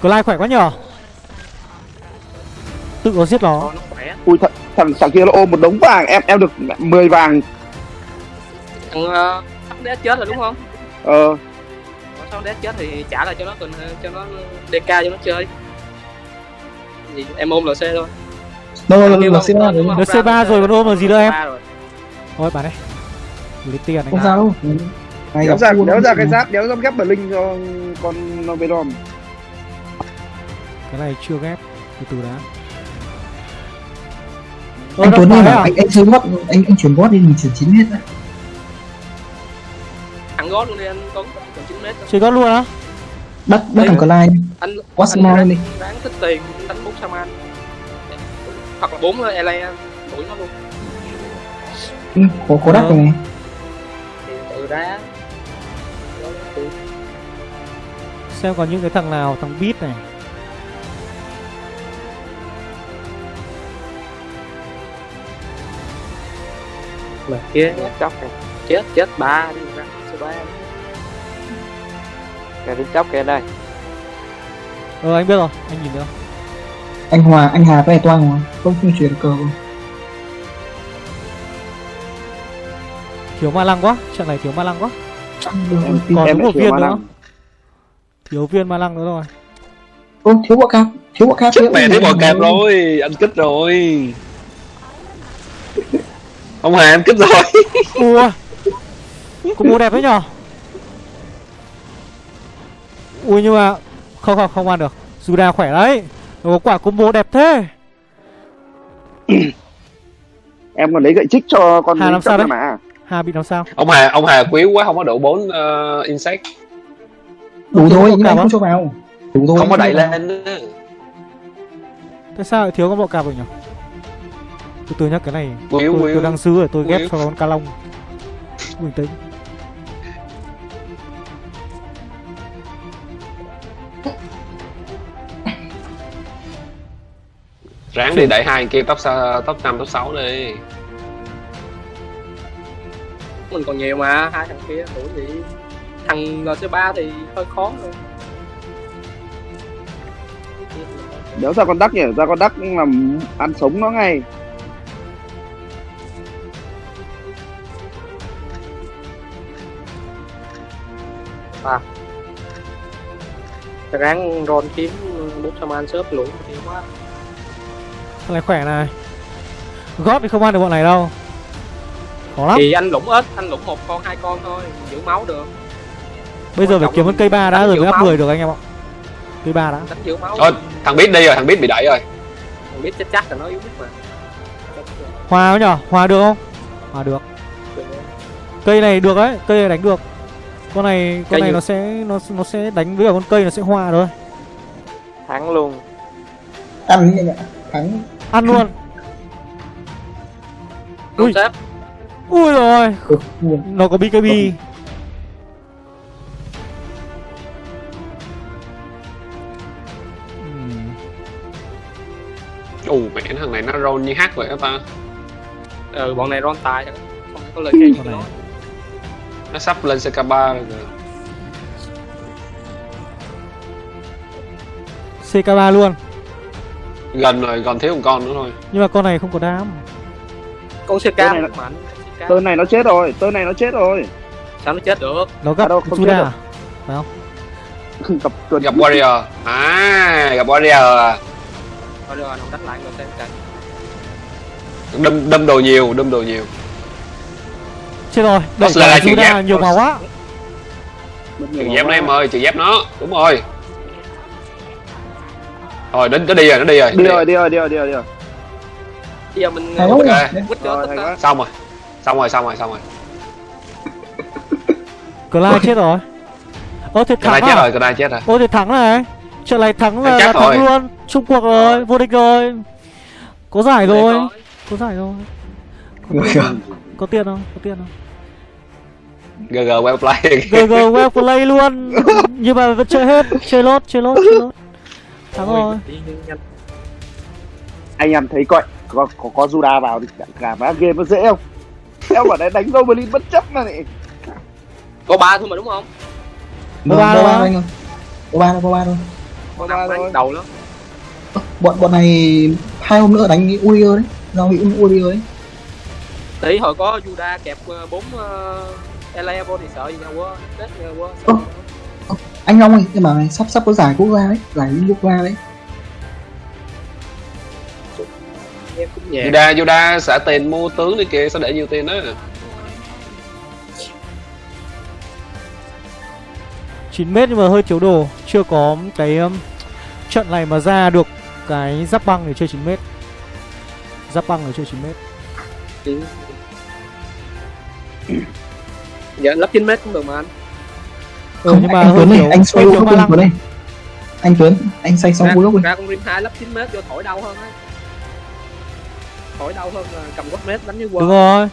Clyde khỏe quá nhở? Tự có giết nó. Nó ui th thằng thằng kia nó ôm một đống vàng em em được 10 vàng. Thằng uh, sắp đét chết rồi đúng không? Ờ sau đét chết thì trả lại cho nó cần cho nó DK cho nó chơi. Gì em ôm LC thôi. Đâu Thằng là không- C3 rồi không- không Được ra C3 rồi còn ôm là gì nữa em? C3 rồi. Thôi bà đây Lấy tiền này không sao đâu. Này đéo ra đéo nó ra cái mà. giáp đéo ra ghép Blink cho con Novedom. Cái này chưa ghép Từ từ đã. Anh Ờ, Tuấn nó bảo à? anh anh chơi gót anh anh chuyển gót đi mình chuyển chín hết đấy thẳng gót luôn đi anh Tuấn còn 9 mét thôi. Chơi gót luôn á. Bắt bắt thằng Clyde anh Quá ráng- đi. ráng tích tiền đánh bốn Saman hoặc là bốn ele đuổi nó luôn. Ừ, có có đắt rồi này thì tự ra xem còn những cái thằng nào thằng beat này. Mà kia chóc kìa chết chết ba đi ra số ba kìa đi chóc kìa đây. Ờ anh biết rồi anh nhìn được anh hòa anh hà với toan mà không không chuyển cờ luôn. thiếu ma lăng quá trận này thiếu ma lăng quá. Em còn em đúng một thiếu viên nữa. lăng. thiếu viên ma lăng nữa rồi Ô, thiếu bọ cạp thiếu bọ cạp chết mẹ thấy bò cạp rồi anh kích rồi. Ông hà anh kích rồi. Ui có bố đẹp đấy nhở ui nhưng mà không không không ăn được. Juda khỏe đấy. Nó có quả combo đẹp thế. Em còn lấy gậy trích cho con Hà làm sao đấy? mà. Hà bị làm sao? Ông hà ông hà quý quá không có đủ bốn uh, insect. Đủ thôi nhưng á? không? cho vào đủ thôi không có đẩy lên. Tại sao lại thiếu con bọ cạp rồi nhỉ? Từ từ nhá cái này tôi, tôi đang xứ rồi tôi ghép cho con ca long. Bình tĩnh ráng đi đẩy hai kia top top năm top 6 đi. Mình còn nhiều mà hai thằng kia đuổi gì? Thằng lc 3 thì hơi khó rồi đéo ra con đắc nhỉ? Ra con đắc làm ăn sống nó ngay. Ráng ron kiếm bút cho man sớp lũ thì quá Con này khỏe này. Gót thì không ăn được bọn này đâu. Khó lắm. Thì anh lũng ít anh lũng một con hai con thôi giữ máu được. Bây giờ phải kiếm con cây ba đã rồi mới áp máu. 10 được anh em ạ. Cây ba đã. Đánh giữ máu. Thôi. thằng biết đi rồi thằng biết bị đẩy rồi. Thằng biết chết chắc là nó yếu biết mà. Hòa nhở? Hòa được không? Hòa được. Cây này được đấy Cây này đánh được. Con này con Cây này gì? nó sẽ nó nó sẽ đánh với cả con cây nó sẽ hòa thôi. Thắng luôn. Ăn như vậy thắng Ăn luôn. Ui. sếp Ui rồi. Ừ, Nó có BKB. Ừm, ù mẹ thằng này nó roll như hát vậy đó ta. Ừ bọn này ron tài không có lời khen này. nó nó sắp lên CK3 rồi kìa. CK3 luôn gần rồi còn thiếu một con nữa thôi. Nhưng mà con này không có đam. Con CK Cái này CK. tơn này nó chết rồi tơn này nó chết rồi. Sao nó chết được? Nó gặp À đâu, không chết Juda đâu. à? gặp tuần gặp warrior. À gặp warrior. À rồi nó đánh lại rồi xem cảnh đâm đâm đồ nhiều đâm đồ nhiều. Chết rồi Đẩy là giác. nhiều màu quá trừ dép nó em ơi trừ dép nó. Đúng rồi rồi đến nó đi rồi nó đi rồi. Đi rồi đi rồi đi rồi đi rồi đi rồi. Bây giờ mình Ok. quýt cả. Quá xong rồi. Xong rồi xong rồi xong rồi. Clyde chết rồi. Ơ thì thắng chết à? rồi này chết rồi. Ôi thì thắng này. Trận này thắng là, Thắng là chắc thắng rồi. luôn. Trung cuộc rồi Vô địch rồi. Có giải rồi. Có giải rồi. Có tiền không? Có tiền không? Gg well play. GG well play luôn. Nhưng mà vẫn chơi hết. Chơi lốt Chơi lốt Chơi lốt Thắng rồi anh em thấy coi có có, có Juda vào thì cả, cả má game nó dễ không? Em bảo đấy đánh Goblin bất chấp mà này có ba thôi mà đúng không? Có ba đâu anh ơi. Có ba thôi có ba thôi. Có ba đánh đầu lắm. Bọn bọn này hai hôm nữa đánh Uriel đấy. Giao bị Uriel đấy tí hồi có Juda kẹp ờ, bốn uh, LA vô thì sợ gì nhau quá chết nhau quá. Anh Long ơi nhưng mà này sắp sắp có giải quốc gia đấy giải quốc gia đấy. Em Yoda Yoda xả tiền mua tướng đi kìa sao để nhiều tiền đó 9 mét nhưng mà hơi thiếu đồ Chưa có cái um, trận này mà ra được cái giáp băng để chơi 9 mét. Giáp băng để chơi 9 mét. Dạ lắp 9 mét cũng được mà anh Ừ, không nhưng mà anh Tuấn này anh xoay lăng. Tuấn này anh Tuấn anh xoay xong gốc lên ra con rim 2 lắp 9 mét vô thổi đau hơn ấy khỏi đau hơn là cầm quất mét đánh với đúng quân rồi.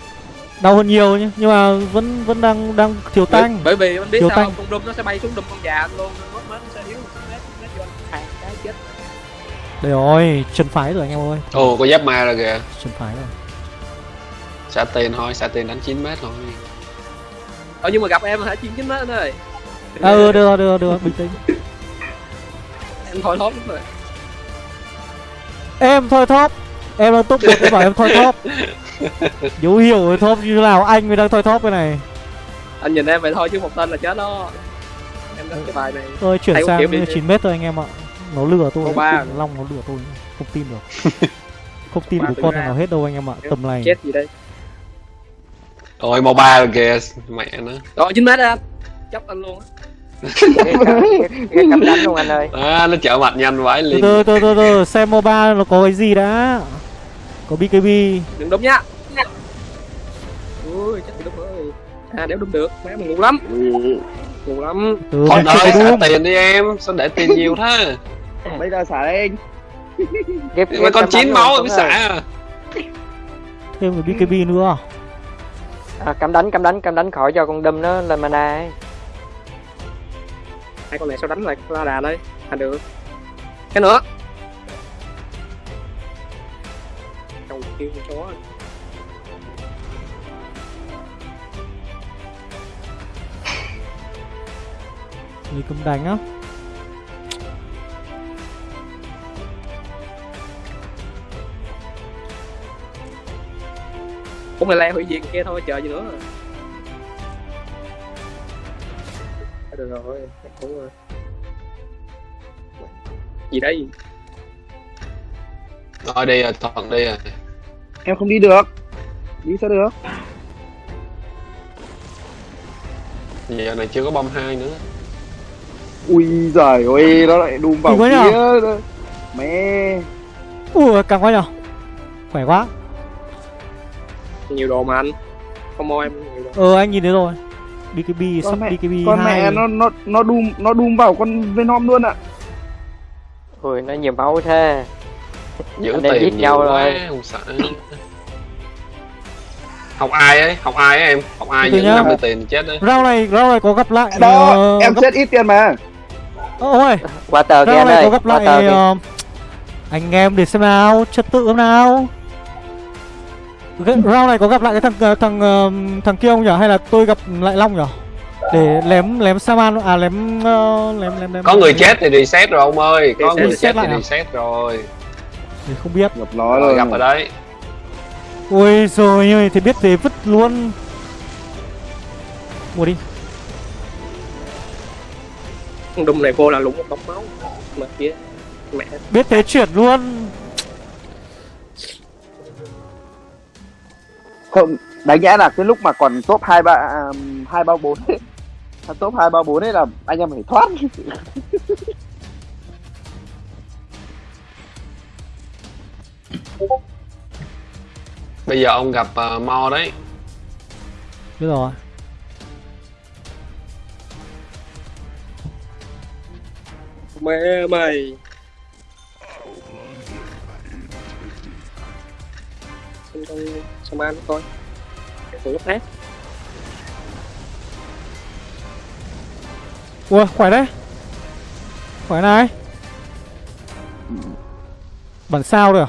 Đau hơn nhiều nhá nhưng mà vẫn vẫn đang đang thiếu tanh bởi vì anh biết Thiếu sao không? con đâm nó sẽ bay xuống đâm con già anh luôn. Quất mét nó sẽ yếu mét mét vô. Anh hàng cái chết. Đây rồi chân phái rồi anh em ơi. Ồ có giáp ma rồi kìa. Chân phái rồi. Xả tiền thôi xả tiền đánh 9 mét thôi. Ờ nhưng mà gặp em hả? Chín chín mét anh ơi ừ được rồi được rồi, được rồi, bình tĩnh. Em thôi thóp rồi. Em thôi thóp. Em đang top một em bảo em thôi thóp. Dấu hiểu thóp như thế nào? Anh mới đang thôi thóp cái này. Anh nhìn em vậy thôi chứ một tên là chết đó. Em đánh cái bài này. Tôi chuyển có sang kiểu đi chứ. 9 mét thôi anh em ạ. Nó lừa tôi ba. long nó lừa tôi. Không tin được. Không tin Ba được từ con ba. nào hết đâu anh em ạ tầm này. chết gì đây? Ôi moba rồi kìa mẹ nó. Rồi chín mét anh chấp anh luôn á. Ghê cắm- đánh luôn anh ơi. À, nó chở mặt nhanh vãi từ liền từ từ từ từ xem moba nó có cái gì đã. Có bkb đừng đúng nhá. Ui thì đúng rồi. À đéo đúng được. Má mình ngu lắm. Ngu lắm. Từ thôi ơi có xả đúng tiền đi em. Sao để tiền nhiều thế? Bây giờ xả anh. Ghép mà con chín máu luôn, mới ơi. xả à. thêm cái bkb nữa. À, cắm đánh cắm đánh cắm đánh khỏi cho con đâm nó lên mana ấy hai con này sao đánh lại la đà đây à được. Cái nữa. Cầu kêu con chó người cầm đánh á. Cũng là le hủy diệt kia thôi chờ gì nữa. À, được rồi cũng rồi. Gì đây? Thôi đi rồi thuận đi rồi. Em không đi được. Đi sao được? Giờ này chưa có bom hai nữa. Ui giời ơi nó lại đùm vào Đừng có kia nhở? mẹ. Ui càng quá nhở khỏe quá. Nhiều đồ mà anh. Không mua em nhiều đồ. Ờ anh nhìn thấy rồi bkb Con sắp mẹ- bkb con hai. mẹ nó nó nó đùm nó đùm vào con venom luôn ạ. Ui nó nhiều máu thế. Giữ Anh tiền giết nhiều nhau quá rồi. không sợ. Học ai ấy? Học ai ấy em? Học ai giữ nhá. 50 tiền chết đấy. Round này round này có gặp lại đó ờ, em gấp- xét ít tiền mà. Ôi qua tờ kia này có gặp lại ờ, anh em để xem nào trật tự nào cái round này có gặp lại cái thằng ờ, thằng ờ, thằng kia không nhở hay là tôi gặp lại long nhở để lém lém saman à lém ờ, lém lém lém có người chết thì reset rồi ông ơi. Có Reset, người reset chết lại thì à? reset rồi. Thì không biết. Gặp nó rồi gặp ở đấy. Ôi rồi ơi thì biết thế vứt luôn. Mua đi. Con đùng này vô là lũng một đống máu. Mà kia mẹ. Biết thế chuyển luôn không đáng nhẽ là cái lúc mà còn top hai ba à, hai ba bốn ấy. Top hai ba bốn ấy là anh em phải thoát. Bây giờ ông gặp uh, mo đấy. Biết rồi. Mẹ mày xem con Saman coi Thử gấp hết ui khỏe đấy. Khỏe này. Bản sao rồi à?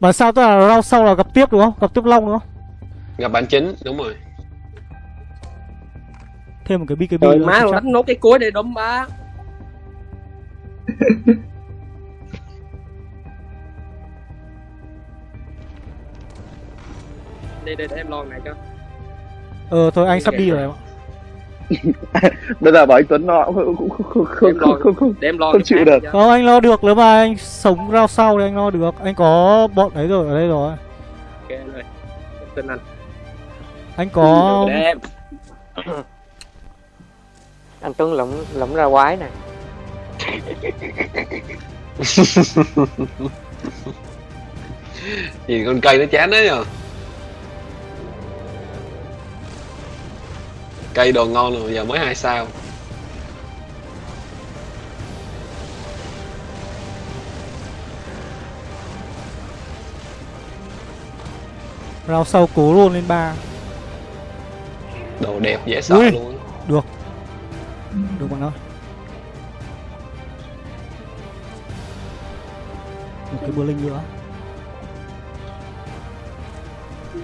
Bản sao tức là rau sau là gặp tiếp đúng không? Gặp tiếp long đúng không? Gặp bạn chính đúng rồi. Thêm một cái bkb Trời nữa má đánh nốt cái cuối để đấm ba Đây đây để em lo này cho. Ờ thôi anh sắp đi rồi em ạ. Bây giờ bảo anh Tuấn nó cũng không không không không không, không. Để em lo Không chịu được. không anh lo được nếu mà anh sống rau sau thì anh lo được. Anh có bọn ấy rồi ở đây rồi. Ok rồi Em tin anh anh có Để em. Anh Tuấn lũng lũng ra quái nè. Gì con cây nó chán đấy à cây đồ ngon rồi giờ mới hai sao Rao sau cố luôn lên ba đồ đẹp dễ sợ Ui. luôn á. Được bạn ơi Một cái bơ linh nữa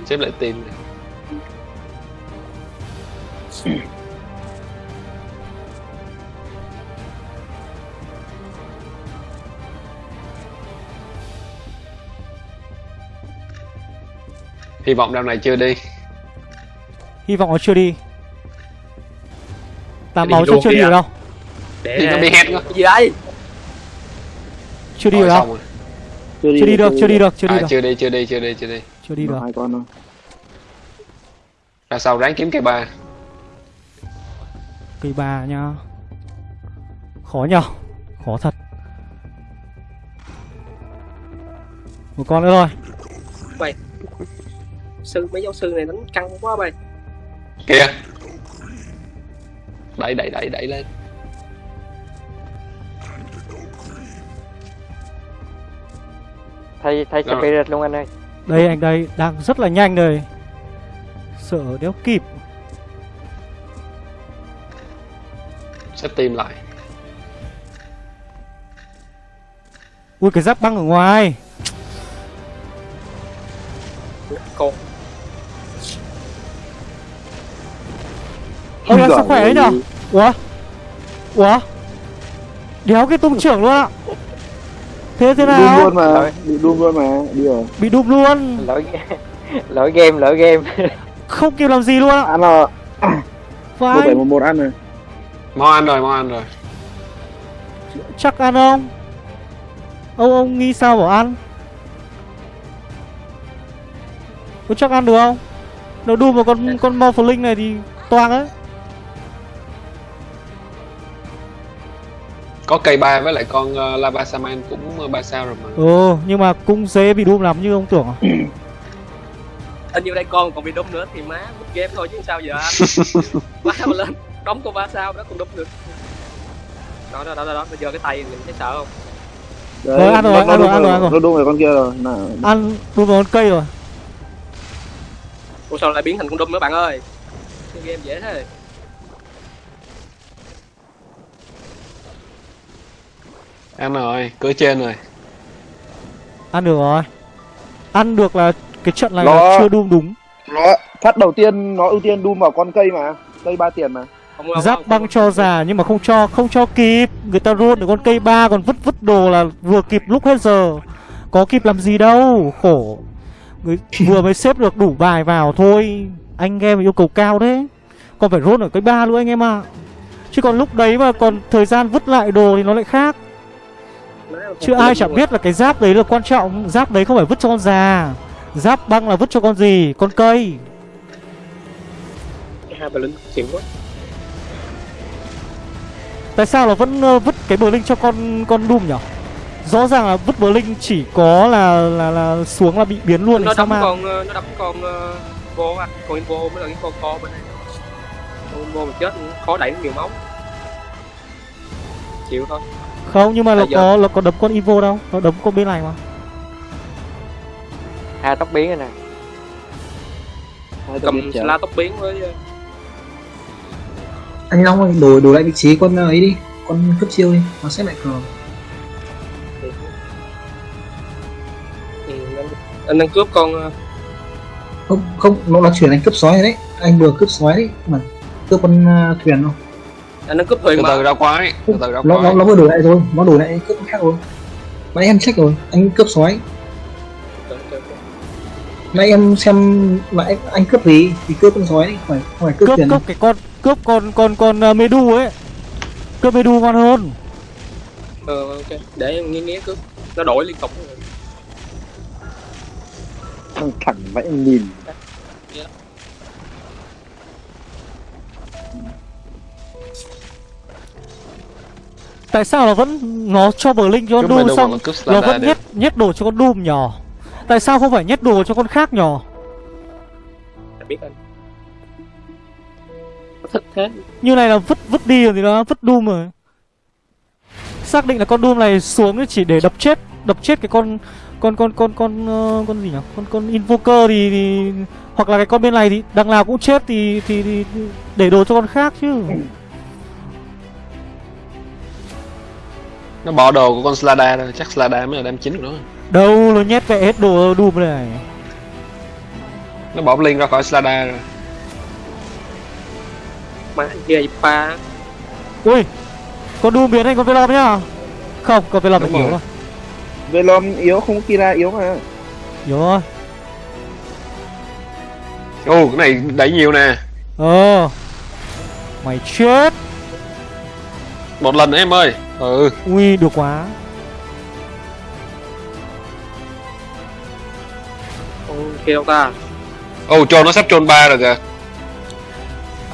xếp lại tim này. Hy vọng đêm này chưa đi. Hy vọng nó chưa đi. Đi máu chắc chưa đi đi à. được đâu. Để nó bị hét quá cái gì đây? Chưa đi được đâu. rồi. Chưa đi được, chưa đi được, chưa đi à, được. chưa đi chưa đi chưa đi chưa đi. Chưa đi được. Hai con thôi. Ra sau ráng kiếm cây ba Cây ba nha. Khó nhờ Khó thật. Một con nữa rồi sư mấy giáo sư này đánh căng quá bay kìa. Đẩy đẩy đẩy đẩy lên. Thay thay Rồi. spirit luôn anh ơi. Đây anh đây Đang rất là nhanh đây. Sợ đéo kịp xếp tim lại. Ui cái giáp băng ở ngoài. Con Ông đang Giỏi sức khỏe ấy nhở? Ủa? Ủa? Đéo cái tung trưởng luôn ạ. Thế thế nào? luôn mà bị Doom luôn mà đi rồi. Bị đụng luôn. Lỗi lỗi game lỗi game. Không kịp làm gì luôn ạ. Ăn rồi. Một Phải bảy một một ăn rồi mau ăn rồi mau ăn rồi. Chắc ăn không? Ông ông nghĩ sao bảo ăn? Có chắc ăn được không? Nếu đu vào con con Morphling này thì toang ấy. Có cây ba với lại con uh, lava saman cũng uh, ba sao rồi mà. Ừ nhưng mà cũng dễ bị đum lắm như ông tưởng à? Hình như đây con còn bị đâm nữa thì má mất game thôi chứ sao giờ anh quá mà lên đóng con ba sao đó còn đâm được. Đó đó đó đó, đó. bây giờ cái tay mình thấy sợ không? Đấy, Rồi, ăn rồi, nó- ăn nó rồi, ăn rồi, ăn rồi. nó Doom rồi con kia rồi. Nào. Ăn đum vào con cây rồi. Ủa sao lại biến thành con đâm nữa bạn ơi? Cái game dễ thế. Ăn rồi cửa trên rồi. Ăn được rồi. Ăn được là cái trận này Nó- là chưa đum đúng. Nó phát đầu tiên nó ưu tiên Doom vào con cây mà. Cây ba tiền mà Giáp băng cho già nhưng mà không cho không cho kịp. Người ta roll được con cây ba còn vứt vứt đồ là vừa kịp lúc hết giờ. Có kịp làm gì đâu Khổ. Người vừa mới xếp được đủ bài vào thôi. Anh em yêu cầu cao đấy. Còn phải roll ở cây ba nữa anh em ạ. Chứ còn lúc đấy mà còn thời gian vứt lại đồ thì nó lại khác. Chứ ai chẳng luôn. biết là cái giáp đấy là quan trọng. Giáp đấy không phải vứt cho con già. Giáp băng là vứt cho con gì? Con cây. Hai bà xịn quá Tại sao là vẫn ờ, vứt cái bờ linh cho con con Doom nhỉ? Rõ ràng là vứt bờ linh chỉ có là là là xuống là bị biến luôn nó thì sao đấm mà con ờ, nó đấm con uh, vô á con info mới là cái con co bên đây con info mà chết khó đẩy nhiều máu. Chịu thôi. Không nhưng mà À, nó có nó có đấm con Evo đâu, nó đấm con bên này mà. hai tóc biến rồi nè. Cầm la tóc biến với ờ, anh long ơi đổi đổi lại vị trí con ấy đi. Con cấp chiêu đi nó sẽ lại cờ anh, đang cướp con ờ, không không nó là chuyển anh cấp sói rồi đấy. Anh vừa cướp sói đấy mà cướp con uh, thuyền không? anh đang cướp thuyền từ mà ra quái từ từ ra nó, nó quái. nó vừa đổi lại rồi nó đổi lại cướp con khác rồi. Nãy em check rồi anh cướp sói. Nãy em xem lại anh cướp gì? Thì cướp con sói đi phải không phải cướp, Cướp thuyền cướp cái con cướp con con con uh, Medu ấy. Cướp Medu ngon hơn. ờ ok để em nghe nghe cướp nó đổi liên tục thằng thẳng vãi nhìn Tại sao nó vẫn nó cho bờ linh cho con Doom xong nó vẫn nhét nhét đồ cho con Doom nhỏ. Tại sao không phải nhét đồ cho con khác nhỏ? Anh biết anh thích thế. Như này là vứt vứt đi rồi thì nó vứt Doom rồi. Xác định là con Doom này xuống chỉ để đập chết đập chết cái con con con con con ờ, con gì nhỉ? Con con invoker thì, thì hoặc là cái con bên này thì đằng nào cũng chết thì thì, thì để đồ cho con khác chứ. Nó bỏ đồ của con Slada rồi chắc Slada mới là đam chính của nó. Đâu nó nhét vẽ hết đồ đùm này. Nó bỏ Blink ra khỏi Slada rồi má kia pa ui con đùm biến thành con velom nhá. Không con velom yếu rồi. Velom yếu không Kira yếu mà. Yếu rồi ô cái này đẩy nhiều nè. Ờ. Mày chết. Một lần nữa em ơi. Ừ. Ui được quá. Kia đâu ta. Ô trôn nó sắp trôn ba rồi kìa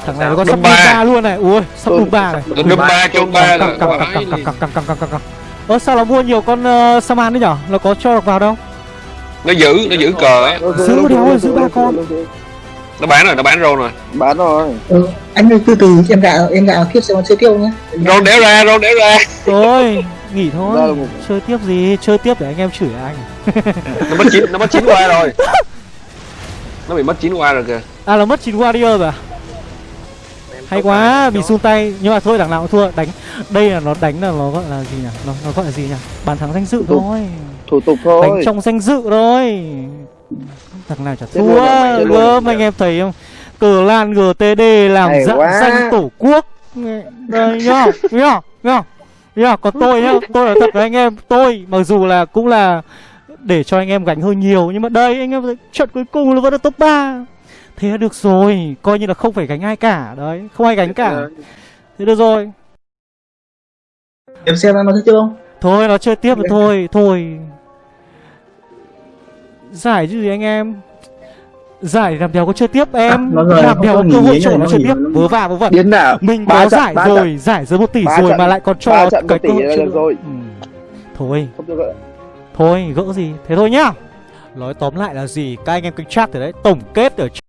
thằng này nó có sắp ba. luôn này. Ui sắp đùm ba này. Đâm ba trôn ba rồi căng liền. căng căng căng căng căng căng ơ sao nó mua nhiều con uh, saman đấy nhở? Nó có cho được vào đâu? Nó giữ nó giữ cờ á. Giữ đéo ơi, giữ ba con. nó bán rồi nó bán rôn rồi. Bán rồi. Ừ, anh ơi từ từ em gạo em gạo tiếp còn chơi tiêu nhé rôn đéo ra rôn đéo ra. Thôi nghỉ thôi. chơi tiếp gì chơi tiếp để anh em chửi anh. Nó mất chín nó mất chín qua rồi. Nó bị mất chín qua rồi kìa. À là mất chín warrior rồi à hay quá bị sun tay. Nhưng mà thôi đằng nào cũng thua. Đánh đây là nó đánh là nó gọi là gì nhỉ? Nó, nó gọi là gì nhỉ? Bàn thắng danh dự Thủ- thôi. Thủ tục đánh thôi trong danh dự thôi. Thằng nào chả thua gớm anh em thấy không? Cờ lan gtd làm dạng danh tổ quốc. Đây nhá nhá nhá nhá còn tôi nhá. Tôi là thật với anh em. Tôi mặc dù là cũng là để cho anh em gánh hơi nhiều nhưng mà đây anh em trận cuối cùng là vẫn là top 3 thế được rồi coi như là không phải gánh ai cả đấy không ai gánh cả. Thế được rồi. Em xem nó chơi chưa không? Thôi nó chơi tiếp rồi thôi Thôi. Giải chứ gì anh em? Giải làm đéo có chơi tiếp em. À, rồi, Làm đéo có cơ hội chỗ nó chơi tiếp. Vớ va vớ vẩn. Mình có trận, giải rồi trận. Giải dưới 1 tỷ Ba rồi trận, mà lại còn cho cái một cơ hội chơi rồi. Ừ. Thôi. Thôi gỡ gì. Thế thôi nhá. Nói tóm lại là gì? Các anh em kênh chat từ đấy Tổng kết ở trong